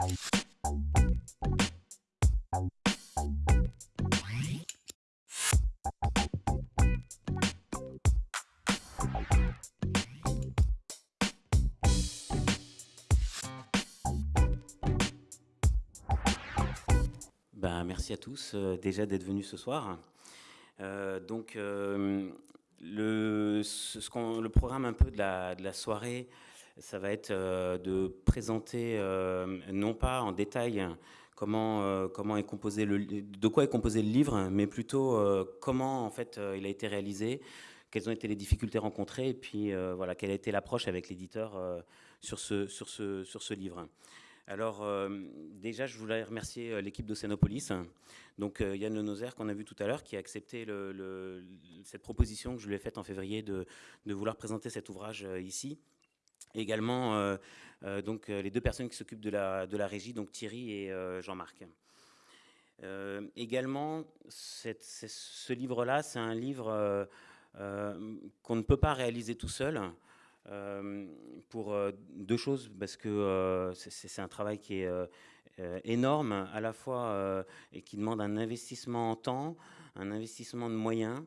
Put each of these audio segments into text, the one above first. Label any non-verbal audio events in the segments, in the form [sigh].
Ben, merci à tous euh, déjà d'être venus ce soir. Euh, donc, euh, le, ce, le programme un peu de la, de la soirée, ça va être euh, de présenter, euh, non pas en détail comment, euh, comment est composé le, de quoi est composé le livre, mais plutôt comment en fait il a été réalisé, quelles ont été les difficultés rencontrées, et puis voilà quelle a été l'approche avec l'éditeur sur, ce, sur, ce, sur ce livre. Alors, déjà, je voulais remercier l'équipe d'Océanopolis. Donc, euh, Yann Lenozer, qu'on a vu tout à l'heure, qui a accepté cette proposition que je lui ai faite en février de, vouloir présenter cet ouvrage ici. Également, euh, euh, donc, euh, les deux personnes qui s'occupent de la, de la régie, donc Thierry et Jean-Marc. Également, ce livre-là, c'est un livre qu'on ne peut pas réaliser tout seul. pour deux choses, parce que c'est- un travail qui est énorme, à la fois et qui demande un investissement en temps, un investissement de moyens.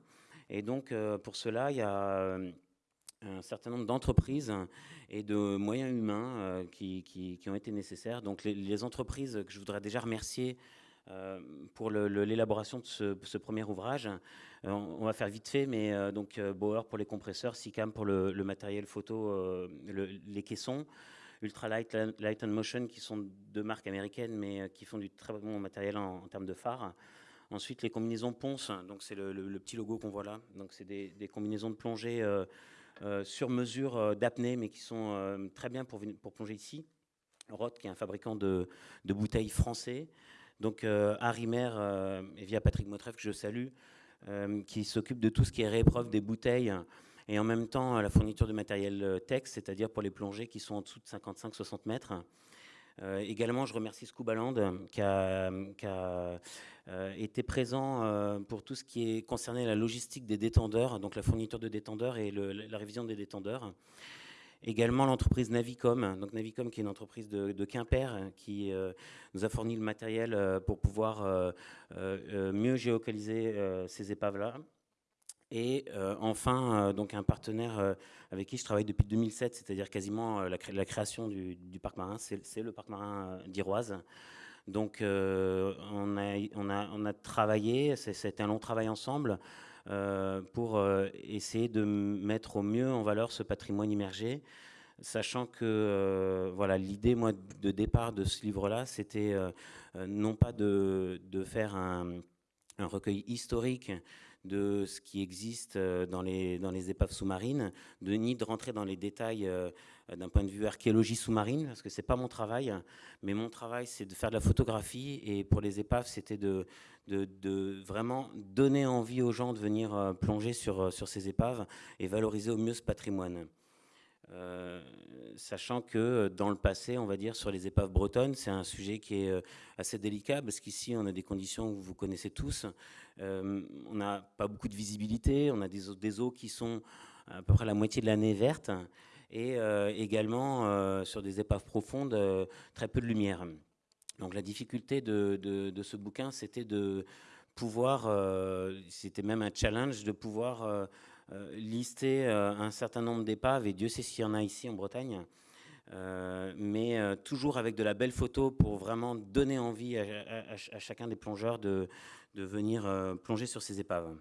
Et donc, pour cela, il y a un certain nombre d'entreprises et de moyens humains euh, qui, qui- ont été nécessaires. Donc, les, entreprises que je voudrais déjà remercier euh, pour l'élaboration de ce, premier ouvrage. Euh, on, va faire vite fait, mais donc Bauer pour les compresseurs, SICAM pour le, matériel photo, le- les caissons, Ultralight, Light and Motion, qui sont deux marques américaines, mais qui font du très bon matériel en, termes de phare. Ensuite, les combinaisons Ponce, donc c'est le, petit logo qu'on voit là. Donc c'est des, des combinaisons de plongée sur mesure euh, d'apnée, mais qui sont euh, très bien pour, pour plonger ici. Roth, qui est un fabricant de, de bouteilles français. Donc euh, Arimer, euh, et via Patrick Motreff, que je salue, euh, qui s'occupe de tout ce qui est réépreuve des bouteilles et en même temps euh, la fourniture de matériel euh, texte, c'est-à-dire pour les plongées qui sont en dessous de 55-60 mètres. Euh, également, je remercie Scubaland qui a, qui a, euh, été présent euh, pour tout ce qui est concerné la logistique des détendeurs, donc la fourniture de détendeurs et la révision des détendeurs. Également l'entreprise Navicom, donc Navicom qui est une entreprise de, de Quimper euh, qui euh, nous a fourni le matériel euh, pour pouvoir euh, euh, euh, mieux géolocaliser euh, ces épaves-là. Et euh, enfin, euh, donc un partenaire euh, avec qui je travaille depuis 2007, c'est-à-dire quasiment la, cré- la création du, parc marin, c'est le parc marin d'Iroise. Donc on, a, travaillé, c'était un long travail ensemble pour essayer de mettre au mieux en valeur ce patrimoine immergé, sachant que voilà l'idée de départ de ce livre-là, c'était non pas de, faire un recueil historique de ce qui existe euh, dans les, dans les épaves sous-marines, de ni de rentrer dans les détails euh, d'un point de vue archéologie sous-marine, parce que c'est pas mon travail, mais mon travail c'est de faire de la photographie, et pour les épaves c'était de, de, de vraiment donner envie aux gens de venir euh, plonger sur, sur ces épaves et valoriser au mieux ce patrimoine. Euh, sachant que euh, dans le passé, on va dire, sur les épaves bretonnes, c'est un sujet qui est euh, assez délicat parce qu'ici, on a des conditions que vous connaissez tous. On n'a pas beaucoup de visibilité, on a des eaux, qui sont à peu près la moitié de l'année vertes et également sur des épaves profondes, très peu de lumière. Donc la difficulté de, ce bouquin, c'était de pouvoir, c'était même un challenge de pouvoir lister euh, un certain nombre d'épaves, et Dieu sait s'il y en a ici en Bretagne, euh, mais euh, toujours avec de la belle photo pour vraiment donner envie à, à- à ch- à chacun des plongeurs de, venir euh, plonger sur ces épaves.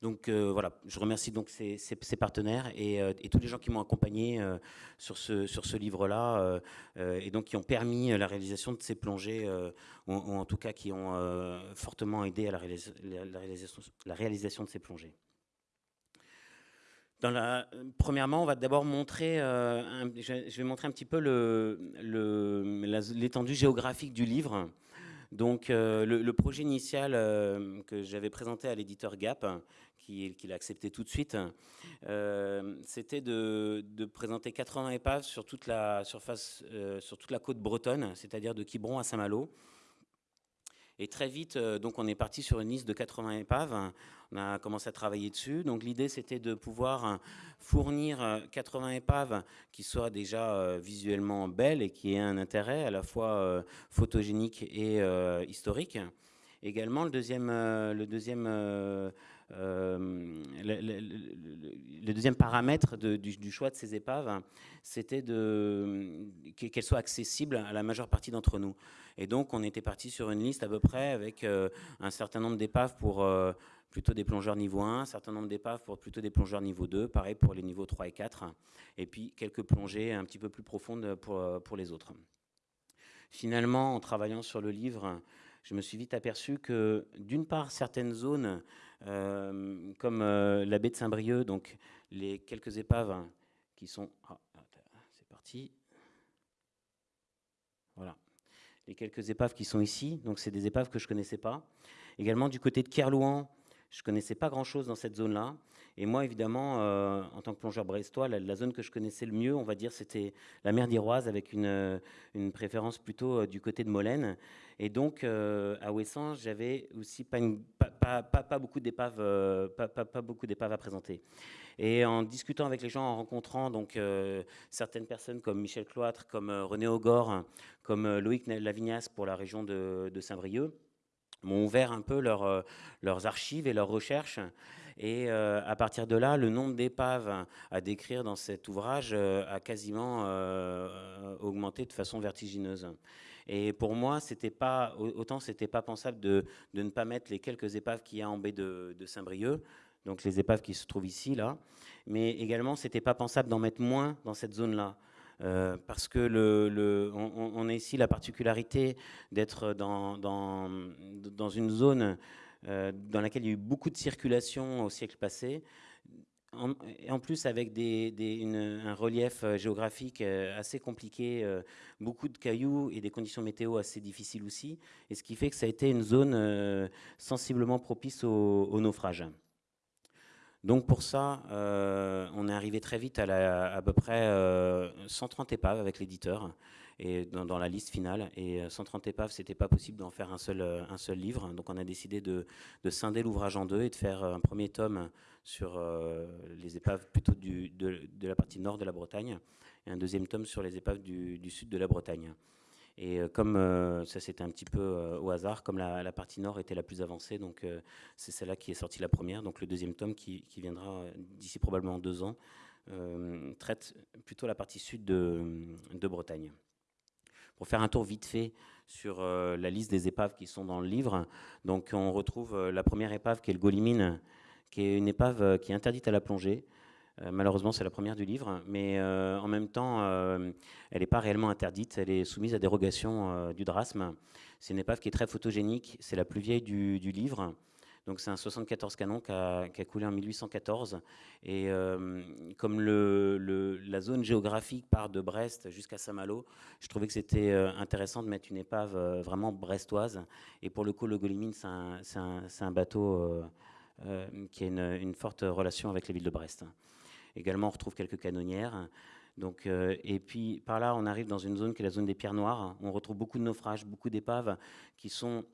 Donc euh, voilà, je remercie donc ces, partenaires et, euh, tous les gens qui m'ont accompagné euh, sur ce, livre-là euh, euh, et donc qui ont permis euh, la réalisation de ces plongées euh, ou, en tout cas qui ont euh, fortement aidé à la réalisation de ces plongées. Dans premièrement, on va d'abord montrer, euh, je, vais montrer un petit peu l'étendue géographique du livre. Donc, euh, le, projet initial euh, que j'avais présenté à l'éditeur Gap, qui, qui l'a accepté tout de suite, c'était de, présenter 80 épaves sur toute la surface, sur toute la côte bretonne, c'est-à-dire de Quiberon à Saint-Malo. Et très vite, donc on est parti sur une liste de 80 épaves. On a commencé à travailler dessus. Donc l'idée, c'était de pouvoir fournir 80 épaves qui soient déjà visuellement belles et qui aient un intérêt à la fois photogénique et historique. Également, le deuxième, le deuxième euh, le, deuxième paramètre du, choix de ces épaves, c'était qu'elles soient accessibles à la majeure partie d'entre nous. Et donc, on était parti sur une liste à peu près avec euh, un certain nombre d'épaves pour euh, plutôt des plongeurs niveau 1, un certain nombre d'épaves pour plutôt des plongeurs niveau 2, pareil pour les niveaux 3 et 4, et puis quelques plongées un petit peu plus profondes pour, les autres. Finalement, en travaillant sur le livre, je me suis vite aperçu que, d'une part, certaines zones euh, comme euh, la baie de Saint-Brieuc, donc les quelques épaves qui sont... Ah, c'est parti. Voilà. Les quelques épaves qui sont ici, donc c'est des épaves que je ne connaissais pas. Également du côté de Kerlouan, je ne connaissais pas grand-chose dans cette zone-là. Et moi, évidemment, euh, en tant que plongeur brestois, la, zone que je connaissais le mieux, on va dire, c'était la mer d'Iroise, avec une, une, préférence plutôt du côté de Molène. Et donc, à Ouessant, j'avais aussi pas, une, pas, beaucoup d'épaves, euh, pas, beaucoup d'épaves à présenter. Et en discutant avec les gens, en rencontrant donc euh, certaines personnes comme Michel Cloître, comme euh, René Augor, comme Loïc Lavignas pour la région de, Saint-Brieuc, m'ont ouvert un peu leurs archives et leurs recherches. Et à partir de là, le nombre d'épaves à décrire dans cet ouvrage a quasiment augmenté de façon vertigineuse. Et pour moi, c'était pas autant c'était pas pensable de, ne pas mettre les quelques épaves qu'il y a en baie de, Saint-Brieuc, donc les épaves qui se trouvent ici là, mais également c'était pas pensable d'en mettre moins dans cette zone-là. Euh, parce que le, on, a ici la particularité d'être dans, une zone euh, dans laquelle il y a eu beaucoup de circulation au siècle passé, en, en, plus, avec un relief euh, géographique euh, assez compliqué, euh, beaucoup de cailloux et des conditions météo assez difficiles aussi, et ce qui fait que ça a été une zone sensiblement propice au, naufrage. Donc pour ça, on est arrivé très vite à, à peu près 130 épaves avec l'éditeur dans, la liste finale. Et 130 épaves, c'était pas possible d'en faire un seul, seul livre. Donc on a décidé de, de scinder l'ouvrage en deux et de faire un premier tome sur euh, les épaves plutôt de, la partie nord de la Bretagne, et un deuxième tome sur les épaves du, sud de la Bretagne. Et euh, comme euh, ça c'était un petit peu au hasard, comme la, partie nord était la plus avancée, donc c'est celle-là qui est sortie la première. Donc le deuxième tome qui, viendra d'ici probablement deux ans traite plutôt la partie sud de, Bretagne. Pour faire un tour vite fait sur la liste des épaves qui sont dans le livre, donc on retrouve la première épave qui est le Golimine, qui est une épave euh, qui est interdite à la plongée. Euh, malheureusement, c'est la première du livre, mais euh, en même temps, elle n'est pas réellement interdite. Elle est soumise à dérogation du drasme. C'est une épave qui est très photogénique. C'est la plus vieille du, livre. Donc c'est un 74 canon qui a, coulé en 1814. Et comme le, la zone géographique part de Brest jusqu'à Saint-Malo, je trouvais que c'était intéressant de mettre une épave vraiment brestoise. Et pour le coup, le Golimine, c'est un, bateau euh, qui a une, forte relation avec les villes de Brest. Également, on retrouve quelques canonnières. Donc, euh, et puis par là, on arrive dans une zone qui est la zone des pierres noires. On retrouve beaucoup de naufrages, beaucoup d'épaves qui sont,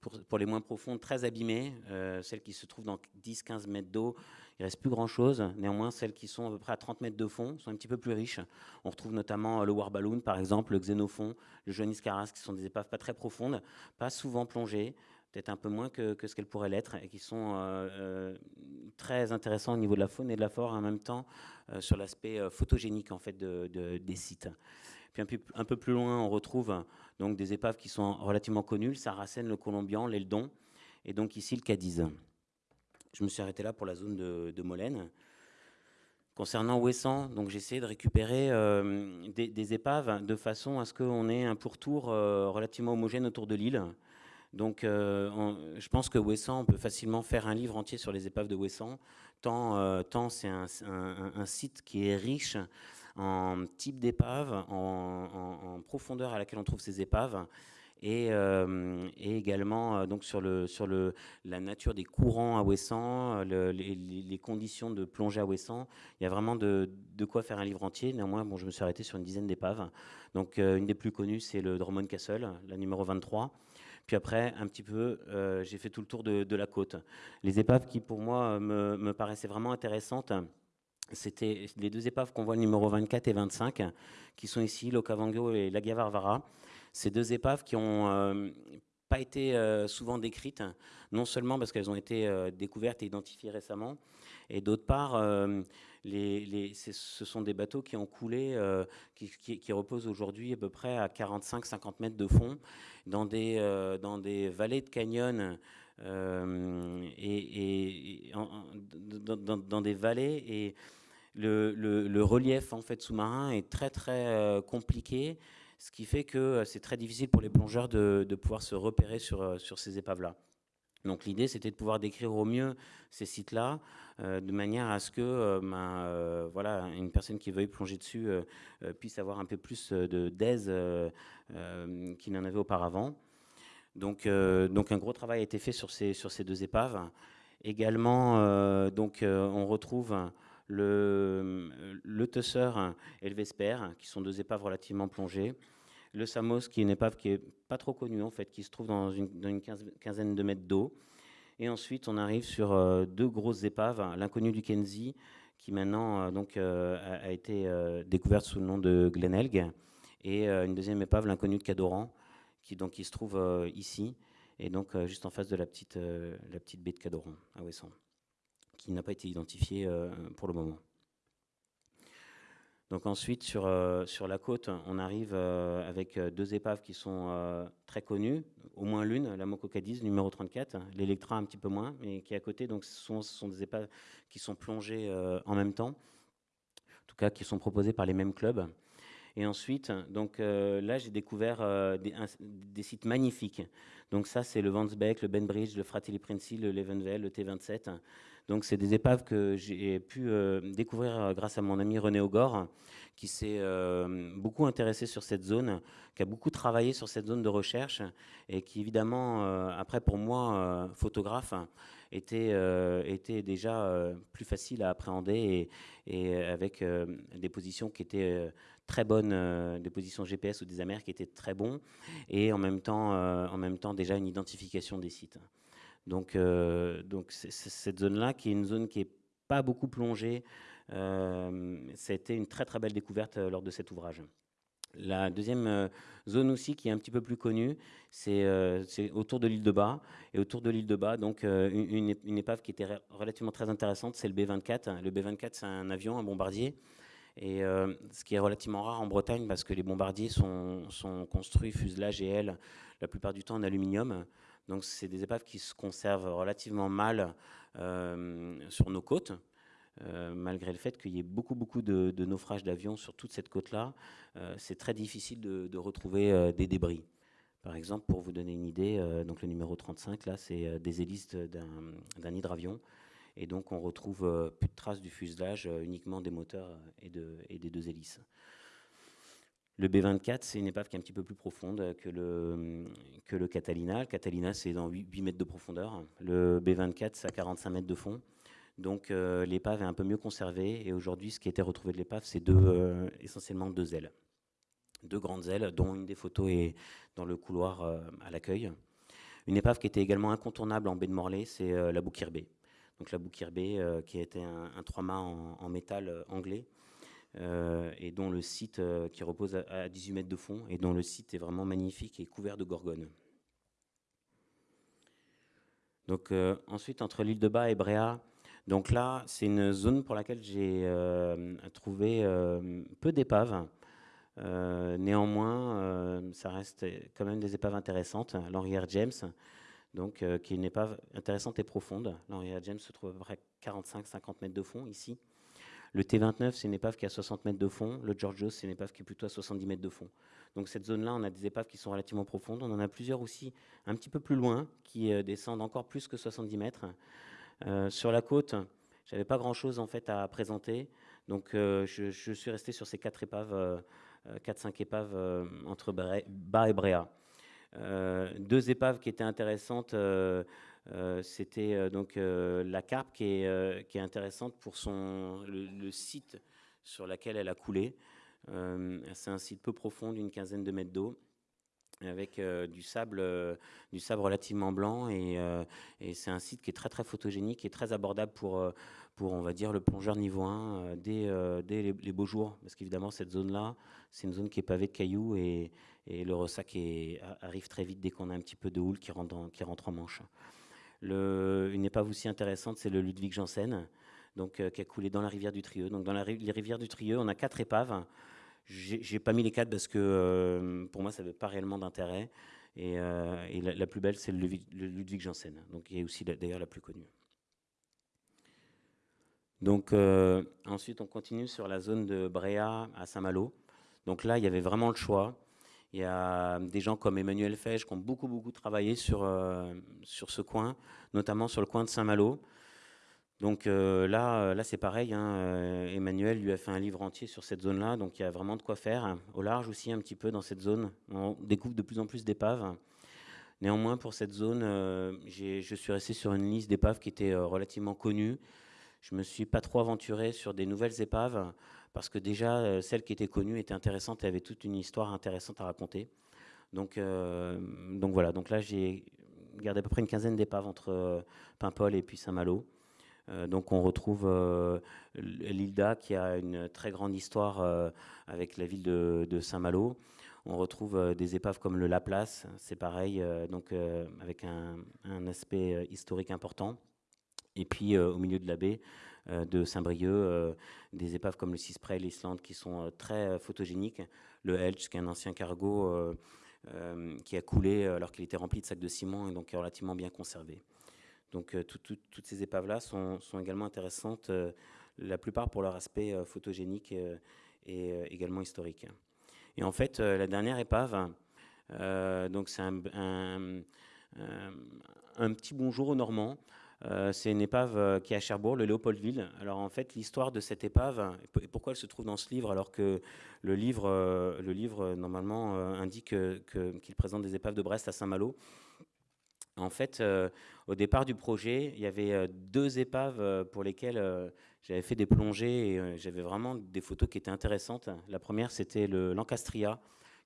pour, les moins profondes, très abîmées. Euh, celles qui se trouvent dans 10-15 mètres d'eau, il ne reste plus grand-chose. Néanmoins, celles qui sont à peu près à 30 mètres de fond sont un petit peu plus riches. On retrouve notamment le Warballoon, par exemple, le Xénophon, le Joannis Caras, qui sont des épaves pas très profondes, pas souvent plongées, peut-être un peu moins que, ce qu'elle pourrait l'être, et qui sont euh, euh, très intéressants au niveau de la faune et de la flore, en même temps euh, sur l'aspect photogénique en fait de, des sites. Un peu, plus loin, on retrouve donc des épaves qui sont relativement connues, le Saracen, le Colombian, l'Eldon, et donc ici le Cadiz. Je me suis arrêté là pour la zone de, Molène. Concernant Ouessant, donc j'ai essayé de récupérer des, des, épaves de façon à ce qu'on ait un pourtour relativement homogène autour de l'île. Donc euh, je pense que Ouessant, on peut facilement faire un livre entier sur les épaves de Ouessant, tant, euh, tant c'est un, site qui est riche en type d'épave, en, profondeur à laquelle on trouve ces épaves. et, également donc sur, le, sur le, la nature des courants à Ouessant, les, conditions de plongée à Ouessant. Il y a vraiment de, de, quoi faire un livre entier. Néanmoins, bon, je me suis arrêté sur une dizaine d'épaves. Donc une des plus connues, c'est le Drummond Castle, la numéro 23. Puis après, un petit peu, euh, j'ai fait tout le tour de, la côte. Les épaves qui, pour moi, me, paraissaient vraiment intéressantes, c'était les deux épaves qu'on voit, numéro 24 et 25, qui sont ici, l'Okavango et la Gavarvara. Ces deux épaves qui n'ont euh, pas été euh, souvent décrites, non seulement parce qu'elles ont été découvertes et identifiées récemment, et d'autre part, les, ce sont des bateaux qui ont coulé, euh, qui, reposent aujourd'hui à peu près à 45-50 mètres de fond, dans des, euh, dans des vallées de canyon euh, et, dans, des vallées. Et le, relief en fait sous-marin est très très compliqué, ce qui fait que c'est très difficile pour les plongeurs de, pouvoir se repérer sur, sur ces épaves-là. Donc l'idée, c'était de pouvoir décrire au mieux ces sites-là, euh, de manière à ce que euh, ben, euh, voilà, une personne qui veuille plonger dessus puisse avoir un peu plus d'aise qu'il n'en avait auparavant. Donc, donc un gros travail a été fait sur ces, sur ces deux épaves. Également, donc, on retrouve le, le et le Vesper, qui sont deux épaves relativement plongées. Le Samos, qui est une épave qui est pas trop connue en fait, qui se trouve dans une, quinzaine de mètres d'eau. Et ensuite, on arrive sur euh, deux grosses épaves, l'inconnu du Kenzie, qui maintenant euh, donc, euh, a, été découverte sous le nom de Glenelg, et une deuxième épave, l'inconnu de Cadoran, qui, donc, qui se trouve ici, et donc juste en face de la petite, la petite baie de Cadoran, à Ouessant, qui n'a pas été identifiée pour le moment. Donc ensuite, sur, euh, sur la côte, on arrive euh, avec euh, deux épaves qui sont très connues, au moins l'une, la Moko Cadiz, numéro 34, l'Electra un petit peu moins, mais qui est à côté. Donc ce sont, ce sont des épaves qui sont plongées en même temps, en tout cas qui sont proposées par les mêmes clubs. Et ensuite, donc là, j'ai découvert des, sites magnifiques. Donc ça, c'est le Vansbeck, le Benbridge, le Fratelli Princi, le Levenvel, le T27. Donc c'est des épaves que j'ai pu euh, découvrir euh, grâce à mon ami René Ogor, qui s'est euh, beaucoup intéressé sur cette zone, qui a beaucoup travaillé sur cette zone de recherche et qui évidemment, après pour moi, photographe, était, était déjà plus facile à appréhender et, avec des positions qui étaient très bonnes, des positions GPS ou des amers qui étaient très bons et en même temps, en même temps déjà une identification des sites. Donc, euh, cette zone-là, qui est une zone qui n'est pas beaucoup plongée, euh, été une très très belle découverte euh, lors de cet ouvrage. La deuxième zone aussi qui est un petit peu plus connue, c'est autour de l'île de Bas. Et autour de l'île de Bas, donc une, épave qui était relativement très intéressante, c'est le B-24. Le B-24, c'est un avion, un bombardier. Et ce qui est relativement rare en Bretagne parce que les bombardiers sont, sont construits fuselage et ailes la plupart du temps en aluminium. Donc c'est des épaves qui se conservent relativement mal euh, sur nos côtes, euh, malgré le fait qu'il y ait beaucoup, beaucoup de, naufrages d'avions sur toute cette côte-là. Euh, c'est très difficile de, retrouver des débris. Par exemple, pour vous donner une idée, donc le numéro 35, là, c'est des hélices d'un hydravion. Et donc on retrouve plus de traces du fuselage, uniquement des moteurs et, et des deux hélices. Le B24, c'est une épave qui est un petit peu plus profonde que le, que le Catalina. Le Catalina, c'est dans 8, mètres de profondeur. Le B24, c'est à 45 mètres de fond. Donc euh, l'épave est un peu mieux conservée. Et aujourd'hui, ce qui a été retrouvé de l'épave, c'est euh, essentiellement deux ailes. Deux grandes ailes, dont une des photos est dans le couloir euh, à l'accueil. Une épave qui était également incontournable en baie de Morlaix, c'est la Bouquirbé. Donc la Bouquirbé, qui été un, un trois-mâts en, métal anglais, et dont le site euh, qui repose à, 18 mètres de fond et dont le site est vraiment magnifique et couvert de gorgones. Donc euh, ensuite entre l'île de Bas et Bréa, donc là c'est une zone pour laquelle j'ai trouvé peu d'épaves. néanmoins, ça reste quand même des épaves intéressantes. L'Henrière James, donc, qui est une épave intéressante et profonde. L'Henrière James se trouve à peu près 45-50 mètres de fond ici. Le T29, c'est une épave qui a 60 mètres de fond. Le Georgios, c'est une épave qui est plutôt à 70 mètres de fond. Donc cette zone-là, on a des épaves qui sont relativement profondes. On en a plusieurs aussi un petit peu plus loin, qui euh, descendent encore plus que 70 mètres. Euh, sur la côte, j'avais pas grand-chose en fait à présenter. Donc euh, je, suis resté sur ces quatre épaves, 4-5 épaves entre Bas et Bréa. deux épaves qui étaient intéressantes. C'était donc la carpe qui est, intéressante pour son, le, site sur lequel elle a coulé. C'est un site peu profond d'une quinzaine de mètres d'eau avec du sable du sable relativement blanc et, c'est un site qui est très très photogénique et très abordable pour pour, on va dire, le plongeur niveau 1 euh, dès, euh, dès les, beaux jours. Parce qu'évidemment, cette zone-là, c'est une zone qui est pavée de cailloux et, le ressac arrive très vite dès qu'on a un petit peu de houle qui rentre en manche. Une épave aussi intéressante, c'est le Ludwig Janssen, donc, euh, qui a coulé dans la rivière du Trieux. Donc, dans la, les rivières du Trieux, on a quatre épaves. J'ai pas mis les quatre parce que pour moi, ça n'avait pas réellement d'intérêt. Et, la, plus belle, c'est le, Ludwig Janssen, donc qui est aussi d'ailleurs la plus connue. Donc euh, ensuite, on continue sur la zone de Bréa à Saint-Malo. Donc là, il y avait vraiment le choix. Il y a des gens comme Emmanuel Fège qui ont beaucoup, beaucoup travaillé sur, euh, sur ce coin, notamment sur le coin de Saint-Malo. Donc euh, là, là c'est pareil. Hein, Emmanuel lui a fait un livre entier sur cette zone-là. Donc il y a vraiment de quoi faire. Au large aussi, un petit peu dans cette zone. On découvre de plus en plus d'épaves. Néanmoins, pour cette zone, je suis resté sur une liste d'épaves qui était relativement connue. Je me suis pas trop aventuré sur des nouvelles épaves parce que déjà euh, celles qui étaient connues étaient intéressantes et avaient toute une histoire intéressante à raconter. Donc, euh, voilà, donc là j'ai gardé à peu près une quinzaine d'épaves entre euh, Paimpol et puis Saint-Malo. donc on retrouve l'Ilda qui a une très grande histoire avec la ville de, Saint-Malo. On retrouve des épaves comme le Laplace, c'est pareil, donc avec un, aspect historique important. Et puis au milieu de la baie de Saint-Brieuc, euh, des épaves comme le Cispray, l'Islande, qui sont très photogéniques. Le Helch, qui est un ancien cargo qui a coulé alors qu'il était rempli de sacs de ciment et donc relativement bien conservé. Donc toutes ces épaves-là sont, également intéressantes, la plupart pour leur aspect photogénique et également historique. Et en fait, la dernière épave, donc c'est un, petit bonjour aux Normands. Euh, c'est une épave euh, qui est à Cherbourg, le Léopoldville. Alors en fait, l'histoire de cette épave, et pourquoi elle se trouve dans ce livre, alors que le livre, euh, le livre normalement indique qu'il présente des épaves de Brest à Saint-Malo. En fait, au départ du projet, il y avait deux épaves pour lesquelles j'avais fait des plongées et j'avais vraiment des photos qui étaient intéressantes. La première, c'était le Lancastria,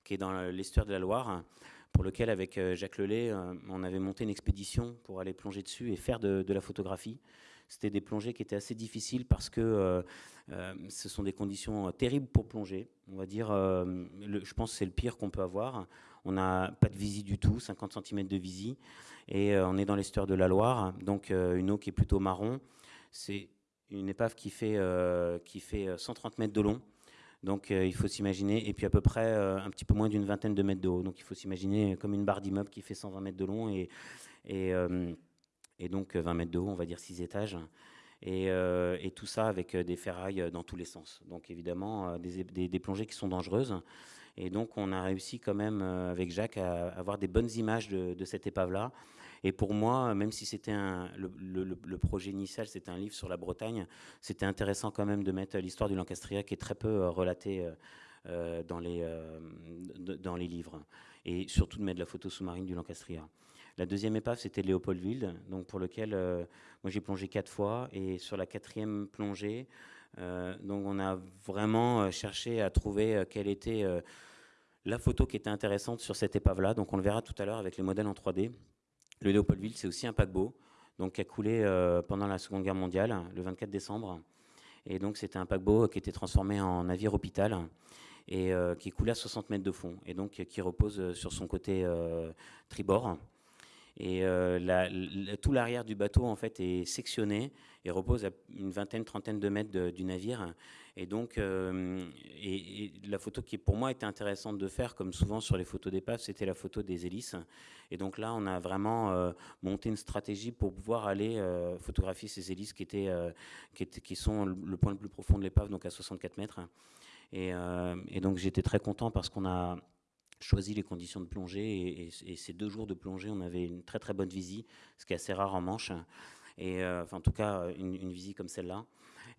qui est dans l'estuaire de la Loire pour lequel, avec euh, Jacques Lelay, euh, on avait monté une expédition pour aller plonger dessus et faire de, la photographie. C'était des plongées qui étaient assez difficiles parce que euh, ce sont des conditions terribles pour plonger. On va dire, je pense que c'est le pire qu'on peut avoir. On n'a pas de visie du tout, 50 cm de visie, et on est dans l'estuaire de la Loire, donc une eau qui est plutôt marron. C'est une épave qui fait, qui fait 130 mètres de long. Donc euh, il faut s'imaginer, et puis à peu près euh, un petit peu moins d'une vingtaine de mètres de haut. Donc il faut s'imaginer comme une barre d'immeuble qui fait 120 mètres de long et, et, euh, donc 20 mètres de haut, on va dire 6 étages. Et, et, tout ça avec des ferrailles dans tous les sens. Donc évidemment des, plongées qui sont dangereuses. Et donc on a réussi quand même avec Jacques à avoir des bonnes images de cette épave-là. Et pour moi, même si c'était le, projet initial, c'était un livre sur la Bretagne, c'était intéressant quand même de mettre l'histoire du Lancastria qui est très peu euh, relatée euh, euh, dans, les, dans les livres. Et surtout de mettre la photo sous-marine du Lancastria. La deuxième épave, c'était Léopoldville, donc pour lequel moi j'ai plongé quatre fois. Et sur la quatrième plongée, donc on a vraiment cherché à trouver quelle était la photo qui était intéressante sur cette épave-là. Donc on le verra tout à l'heure avec les modèles en 3D. Le Léopoldville, c'est aussi un paquebot donc, qui a coulé euh, pendant la Seconde Guerre mondiale, le 24 décembre. Et donc, c'était un paquebot qui était transformé en navire hôpital et euh, qui coulait à 60 mètres de fond et donc qui repose sur son côté euh, tribord. Et tout l'arrière du bateau en fait est sectionné et repose à une vingtaine, trentaine de mètres du navire. Et donc, euh, la photo qui pour moi était intéressante de faire, comme souvent sur les photos d'épave, c'était la photo des hélices. Et donc là, on a vraiment euh, monté une stratégie pour pouvoir aller euh, photographier ces hélices qui, étaient, qui, sont le point le plus profond de l'épave, donc à 64 mètres. Et, donc j'étais très content parce qu'on a choisi les conditions de plongée et, ces deux jours de plongée, on avait une très très bonne visie, ce qui est assez rare en Manche, et enfin en tout cas une, une visie comme celle-là.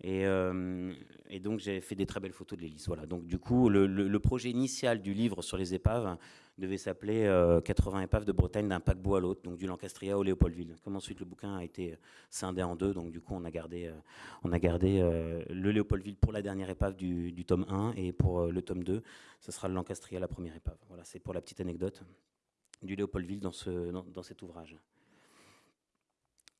Euh, et, donc j'ai fait des très belles photos de l'hélice. Voilà. Donc du coup, le, projet initial du livre sur les épaves devait s'appeler 80 épaves de Bretagne d'un paquebot à l'autre, donc du Lancastria au Léopoldville. Comme ensuite le bouquin a été scindé en deux, donc du coup on a gardé, on a gardé le Léopoldville pour la dernière épave du, tome 1 et pour le tome 2, ce sera le Lancastria la première épave. Voilà, c'est pour la petite anecdote du Léopoldville dans, ce, dans cet ouvrage.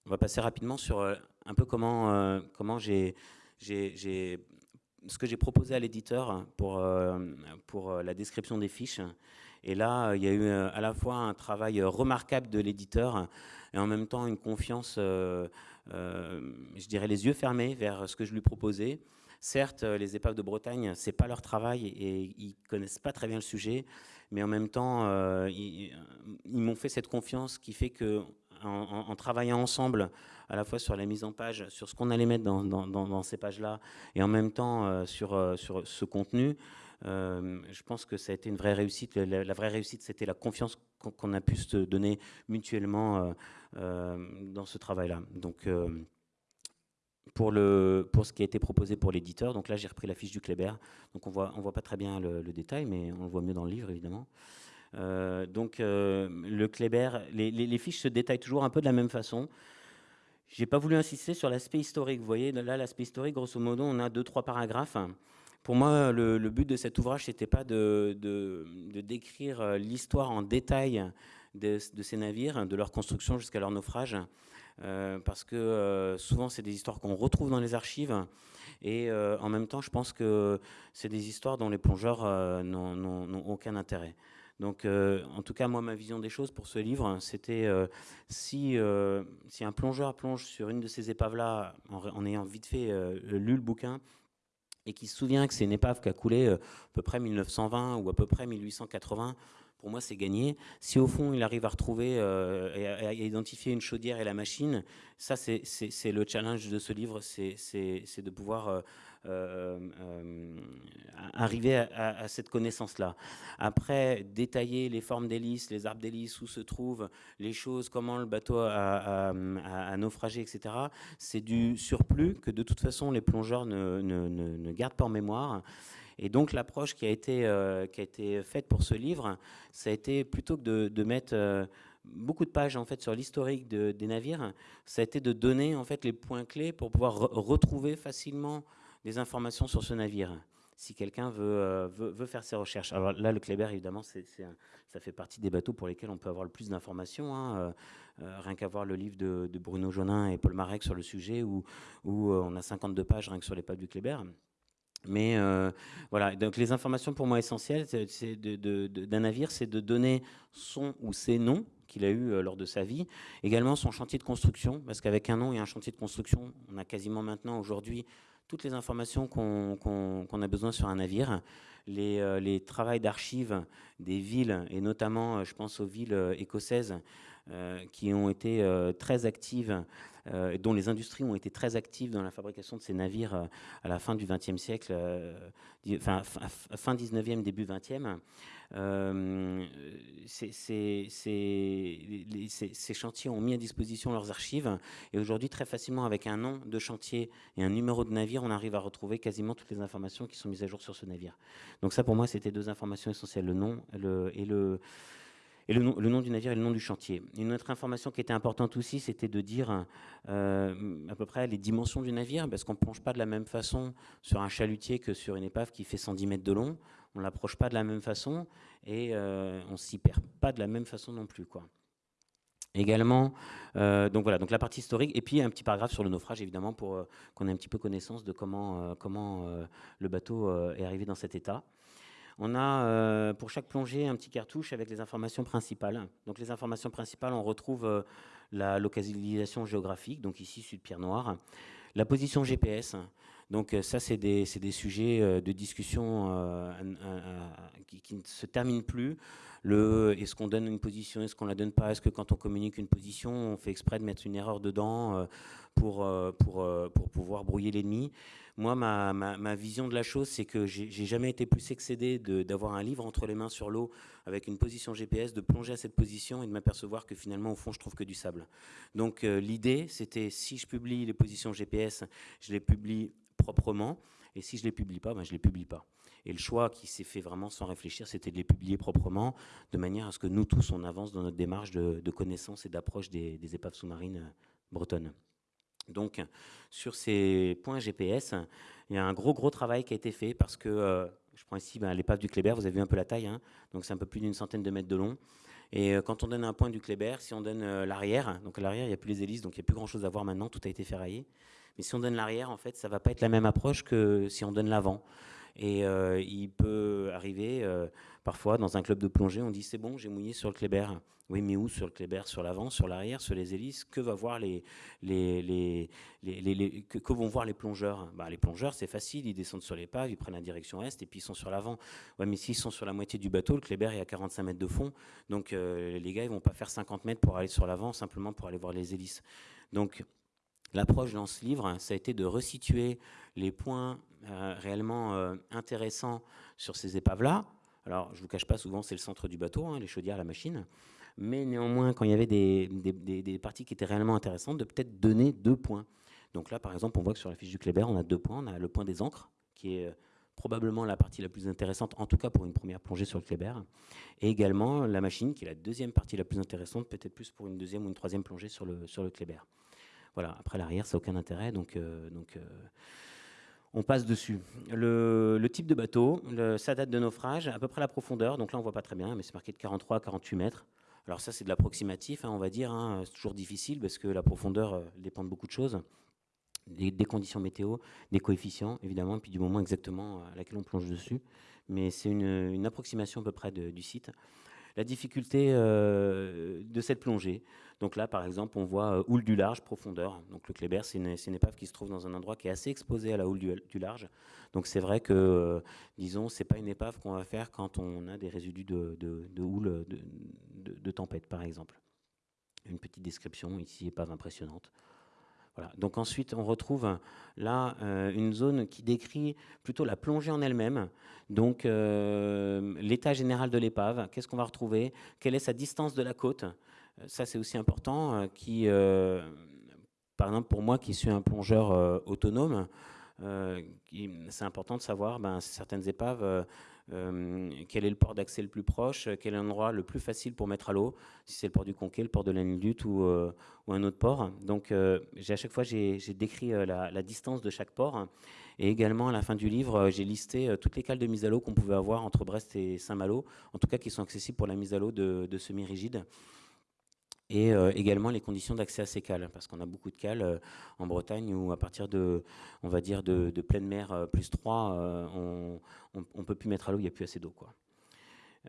On va passer rapidement sur euh, un peu comment, euh, comment j'ai, ce que j'ai proposé à l'éditeur pour, euh, pour la description des fiches. Et là, il y a eu à la fois un travail remarquable de l'éditeur et en même temps une confiance, je dirais les yeux fermés vers ce que je lui proposais. Certes, les épaves de Bretagne, c'est pas leur travail et ils connaissent pas très bien le sujet, mais en même temps, ils, ils m'ont fait cette confiance qui fait que en, travaillant ensemble, à la fois sur la mise en page, sur ce qu'on allait mettre dans, ces pages-là, et en même temps euh, sur, euh, sur ce contenu, euh, je pense que ça a été une vraie réussite. La, vraie réussite, c'était la confiance qu'on a pu se donner mutuellement dans ce travail-là. Donc, pour, le, pour ce qui a été proposé pour l'éditeur, donc là j'ai repris la fiche du Kléber, donc on voit, on voit pas très bien le, détail, mais on le voit mieux dans le livre évidemment. Euh, donc euh, le Kléber, les, fiches se détaillent toujours un peu de la même façon. J'ai pas voulu insister sur l'aspect historique. Vous voyez, là, l'aspect historique, grosso modo, on a deux, trois paragraphes. Pour moi, le, but de cet ouvrage, c'était pas de, de, décrire euh, l'histoire en détail de, ces navires, de leur construction jusqu'à leur naufrage, parce que souvent, c'est des histoires qu'on retrouve dans les archives. Et en même temps, je pense que c'est des histoires dont les plongeurs n'ont aucun intérêt. Donc, euh, en tout cas, moi, ma vision des choses pour ce livre, c'était euh, si, euh, si un plongeur plonge sur une de ces épaves-là, en, ayant vite fait lu le bouquin, et qui se souvient que c'est une épave qui a coulé à peu près 1920 ou à peu près 1880, pour moi, c'est gagné. Si au fond, il arrive à retrouver et à, identifier une chaudière et la machine, ça, c'est le challenge de ce livre, c'est de pouvoir euh, euh, arriver à, cette connaissance-là. Après, détailler les formes d'hélice, les arbres d'hélice, où se trouvent les choses, comment le bateau a, naufragé, etc., c'est du surplus que de toute façon les plongeurs ne, gardent pas en mémoire. Et donc l'approche qui, a été, euh, qui a été faite pour ce livre, ça a été plutôt que de, mettre beaucoup de pages en fait sur l'historique des navires, ça a été de donner en fait les points clés pour pouvoir retrouver facilement des informations sur ce navire si quelqu'un euh, veut, veut, faire ses recherches. Alors là, le Kléber, évidemment, ça fait partie des bateaux pour lesquels on peut avoir le plus d'informations. Hein. Euh, euh, rien qu'à voir le livre de, Bruno Jonin et Paul Marek sur le sujet, où, où on a 52 pages rien que sur les pages du Kléber. Mais voilà, donc les informations pour moi essentielles d'un navire, c'est de donner son ou ses noms qu'il a eu lors de sa vie. Également son chantier de construction, parce qu'avec un nom et un chantier de construction, on a quasiment maintenant aujourd'hui toutes les informations qu'on a besoin sur un navire, les, euh, les travaux d'archives des villes, et notamment, euh, je pense aux villes euh, écossaises, qui ont été très actives, dont les industries ont été très actives dans la fabrication de ces navires à la fin du XXe siècle, fin, fin 19e, début 20e. Euh, ces, chantiers ont mis à disposition leurs archives et aujourd'hui très facilement avec un nom de chantier et un numéro de navire on arrive à retrouver quasiment toutes les informations qui sont mises à jour sur ce navire. Donc ça pour moi c'était deux informations essentielles, le nom et le et le nom, du navire et le nom du chantier. Une autre information qui était importante aussi, c'était de dire euh, à peu près les dimensions du navire, parce qu'on ne plonge pas de la même façon sur un chalutier que sur une épave qui fait 110 mètres de long on ne l'approche pas de la même façon et euh, on s'y perd pas de la même façon non plus. Également, euh, donc voilà, donc la partie historique, et puis un petit paragraphe sur le naufrage, évidemment, pour qu'on ait un petit peu connaissance de comment le bateau est arrivé dans cet état. On a pour chaque plongée un petit cartouche avec les informations principales. Donc les informations principales, on retrouve la localisation géographique, donc ici Sud-Pierre Noir, la position GPS, donc euh, ça, c'est des, sujets euh, de discussion euh, qui, ne se terminent plus. Est-ce qu'on donne une position, est-ce qu'on la donne pas? Est-ce que quand on communique une position, on fait exprès de mettre une erreur dedans pour, pour, pour pouvoir brouiller l'ennemi? Moi, ma, vision de la chose, c'est que j'ai jamais été plus excédé d'avoir un livre entre les mains sur l'eau avec une position GPS, de plonger à cette position et de m'apercevoir que finalement, au fond, je trouve que du sable. Donc l'idée, c'était si je publie les positions GPS, je les publie proprement. Et si je ne les publie pas, ben je les publie pas. Et le choix qui s'est fait vraiment sans réfléchir, c'était de les publier proprement, de manière à ce que nous tous, on avance dans notre démarche de, connaissance et d'approche des, épaves sous-marines bretonnes. Donc, sur ces points GPS, il y a un gros, gros travail qui a été fait parce que, je prends ici ben, l'épave du Kléber, vous avez vu un peu la taille, hein, donc c'est un peu plus d'une centaine de mètres de long. Et quand on donne un point du Kléber, si on donne l'arrière, donc l'arrière, il n'y a plus les hélices, donc il n'y a plus grand-chose à voir maintenant, tout a été ferraillé. Mais si on donne l'arrière, en fait, ça va pas être la même approche que si on donne l'avant. Et euh, il peut arriver, euh, parfois, dans un club de plongée, on dit c'est bon, j'ai mouillé sur le Kléber. Oui, mais où Sur le Kléber, sur l'avant, sur l'arrière, sur les hélices? Que, les, les, les, vont voir les plongeurs? Bah, Les plongeurs, c'est facile, ils descendent sur l'épave, ils prennent la direction est et puis ils sont sur l'avant. Ouais, mais s'ils sont sur la moitié du bateau, le Kléber est à 45 mètres de fond. Donc euh, les gars, ils vont pas faire 50 mètres pour aller sur l'avant, simplement pour aller voir les hélices. Donc L'approche dans ce livre, ça a été de resituer les points réellement euh, intéressants sur ces épaves-là. Alors, je ne vous cache pas, souvent, c'est le centre du bateau, hein, les chaudières, la machine. Mais néanmoins, quand il y avait des, parties qui étaient réellement intéressantes, de peut-être donner deux points. Donc là, par exemple, on voit que sur la fiche du Kléber, on a deux points. On a le point des encres, qui est euh, probablement la partie la plus intéressante, en tout cas pour une première plongée sur le Kléber. Et également la machine, qui est la deuxième partie la plus intéressante, peut-être plus pour une deuxième ou une troisième plongée sur le, sur le Kléber. Voilà, après l'arrière, ça n'a aucun intérêt, donc, euh, euh, on passe dessus. Le, type de bateau, sa date de naufrage, à peu près la profondeur, donc là on voit pas très bien, mais c'est marqué de 43 à 48 mètres. Alors ça c'est de l'approximatif, hein, on va dire, hein. c'est toujours difficile parce que la profondeur euh, dépend de beaucoup de choses, des, conditions météo, des coefficients évidemment, puis du moment exactement à laquelle on plonge dessus. Mais c'est une, approximation à peu près du site la difficulté euh, de cette plongée. Donc là, par exemple, on voit euh, houle du large, profondeur. Donc le Kléber, c'est une, épave qui se trouve dans un endroit qui est assez exposé à la houle du, large. Donc c'est vrai que, euh, disons, c'est pas une épave qu'on va faire quand on a des résidus de, houle de, tempête, par exemple. Une petite description, ici, épave impressionnante. Donc ensuite, on retrouve là euh, une zone qui décrit plutôt la plongée en elle-même. Donc l'état général de l'épave, qu'est-ce qu'on va retrouver? Quelle est sa distance de la côte? Ça, c'est aussi important. qui, par exemple, pour moi, qui suis un plongeur autonome, c'est important de savoir ben, certaines épaves euh, quel est le port d'accès le plus proche, quel est l'endroit le plus facile pour mettre à l'eau, si c'est le port du Conquet, le port de la Lutte ou, euh, ou, un autre port. Donc euh, à chaque fois j'ai décrit la, distance de chaque port et également à la fin du livre j'ai listé toutes les cales de mise à l'eau qu'on pouvait avoir entre Brest et Saint-Malo, en tout cas qui sont accessibles pour la mise à l'eau de, de semi-rigides et euh, également les conditions d'accès à ces cales, parce qu'on a beaucoup de cales euh, en Bretagne où à partir de, on va dire, de, pleine mer euh, plus 3, on ne peut plus mettre à l'eau, il n'y a plus assez d'eau. quoi.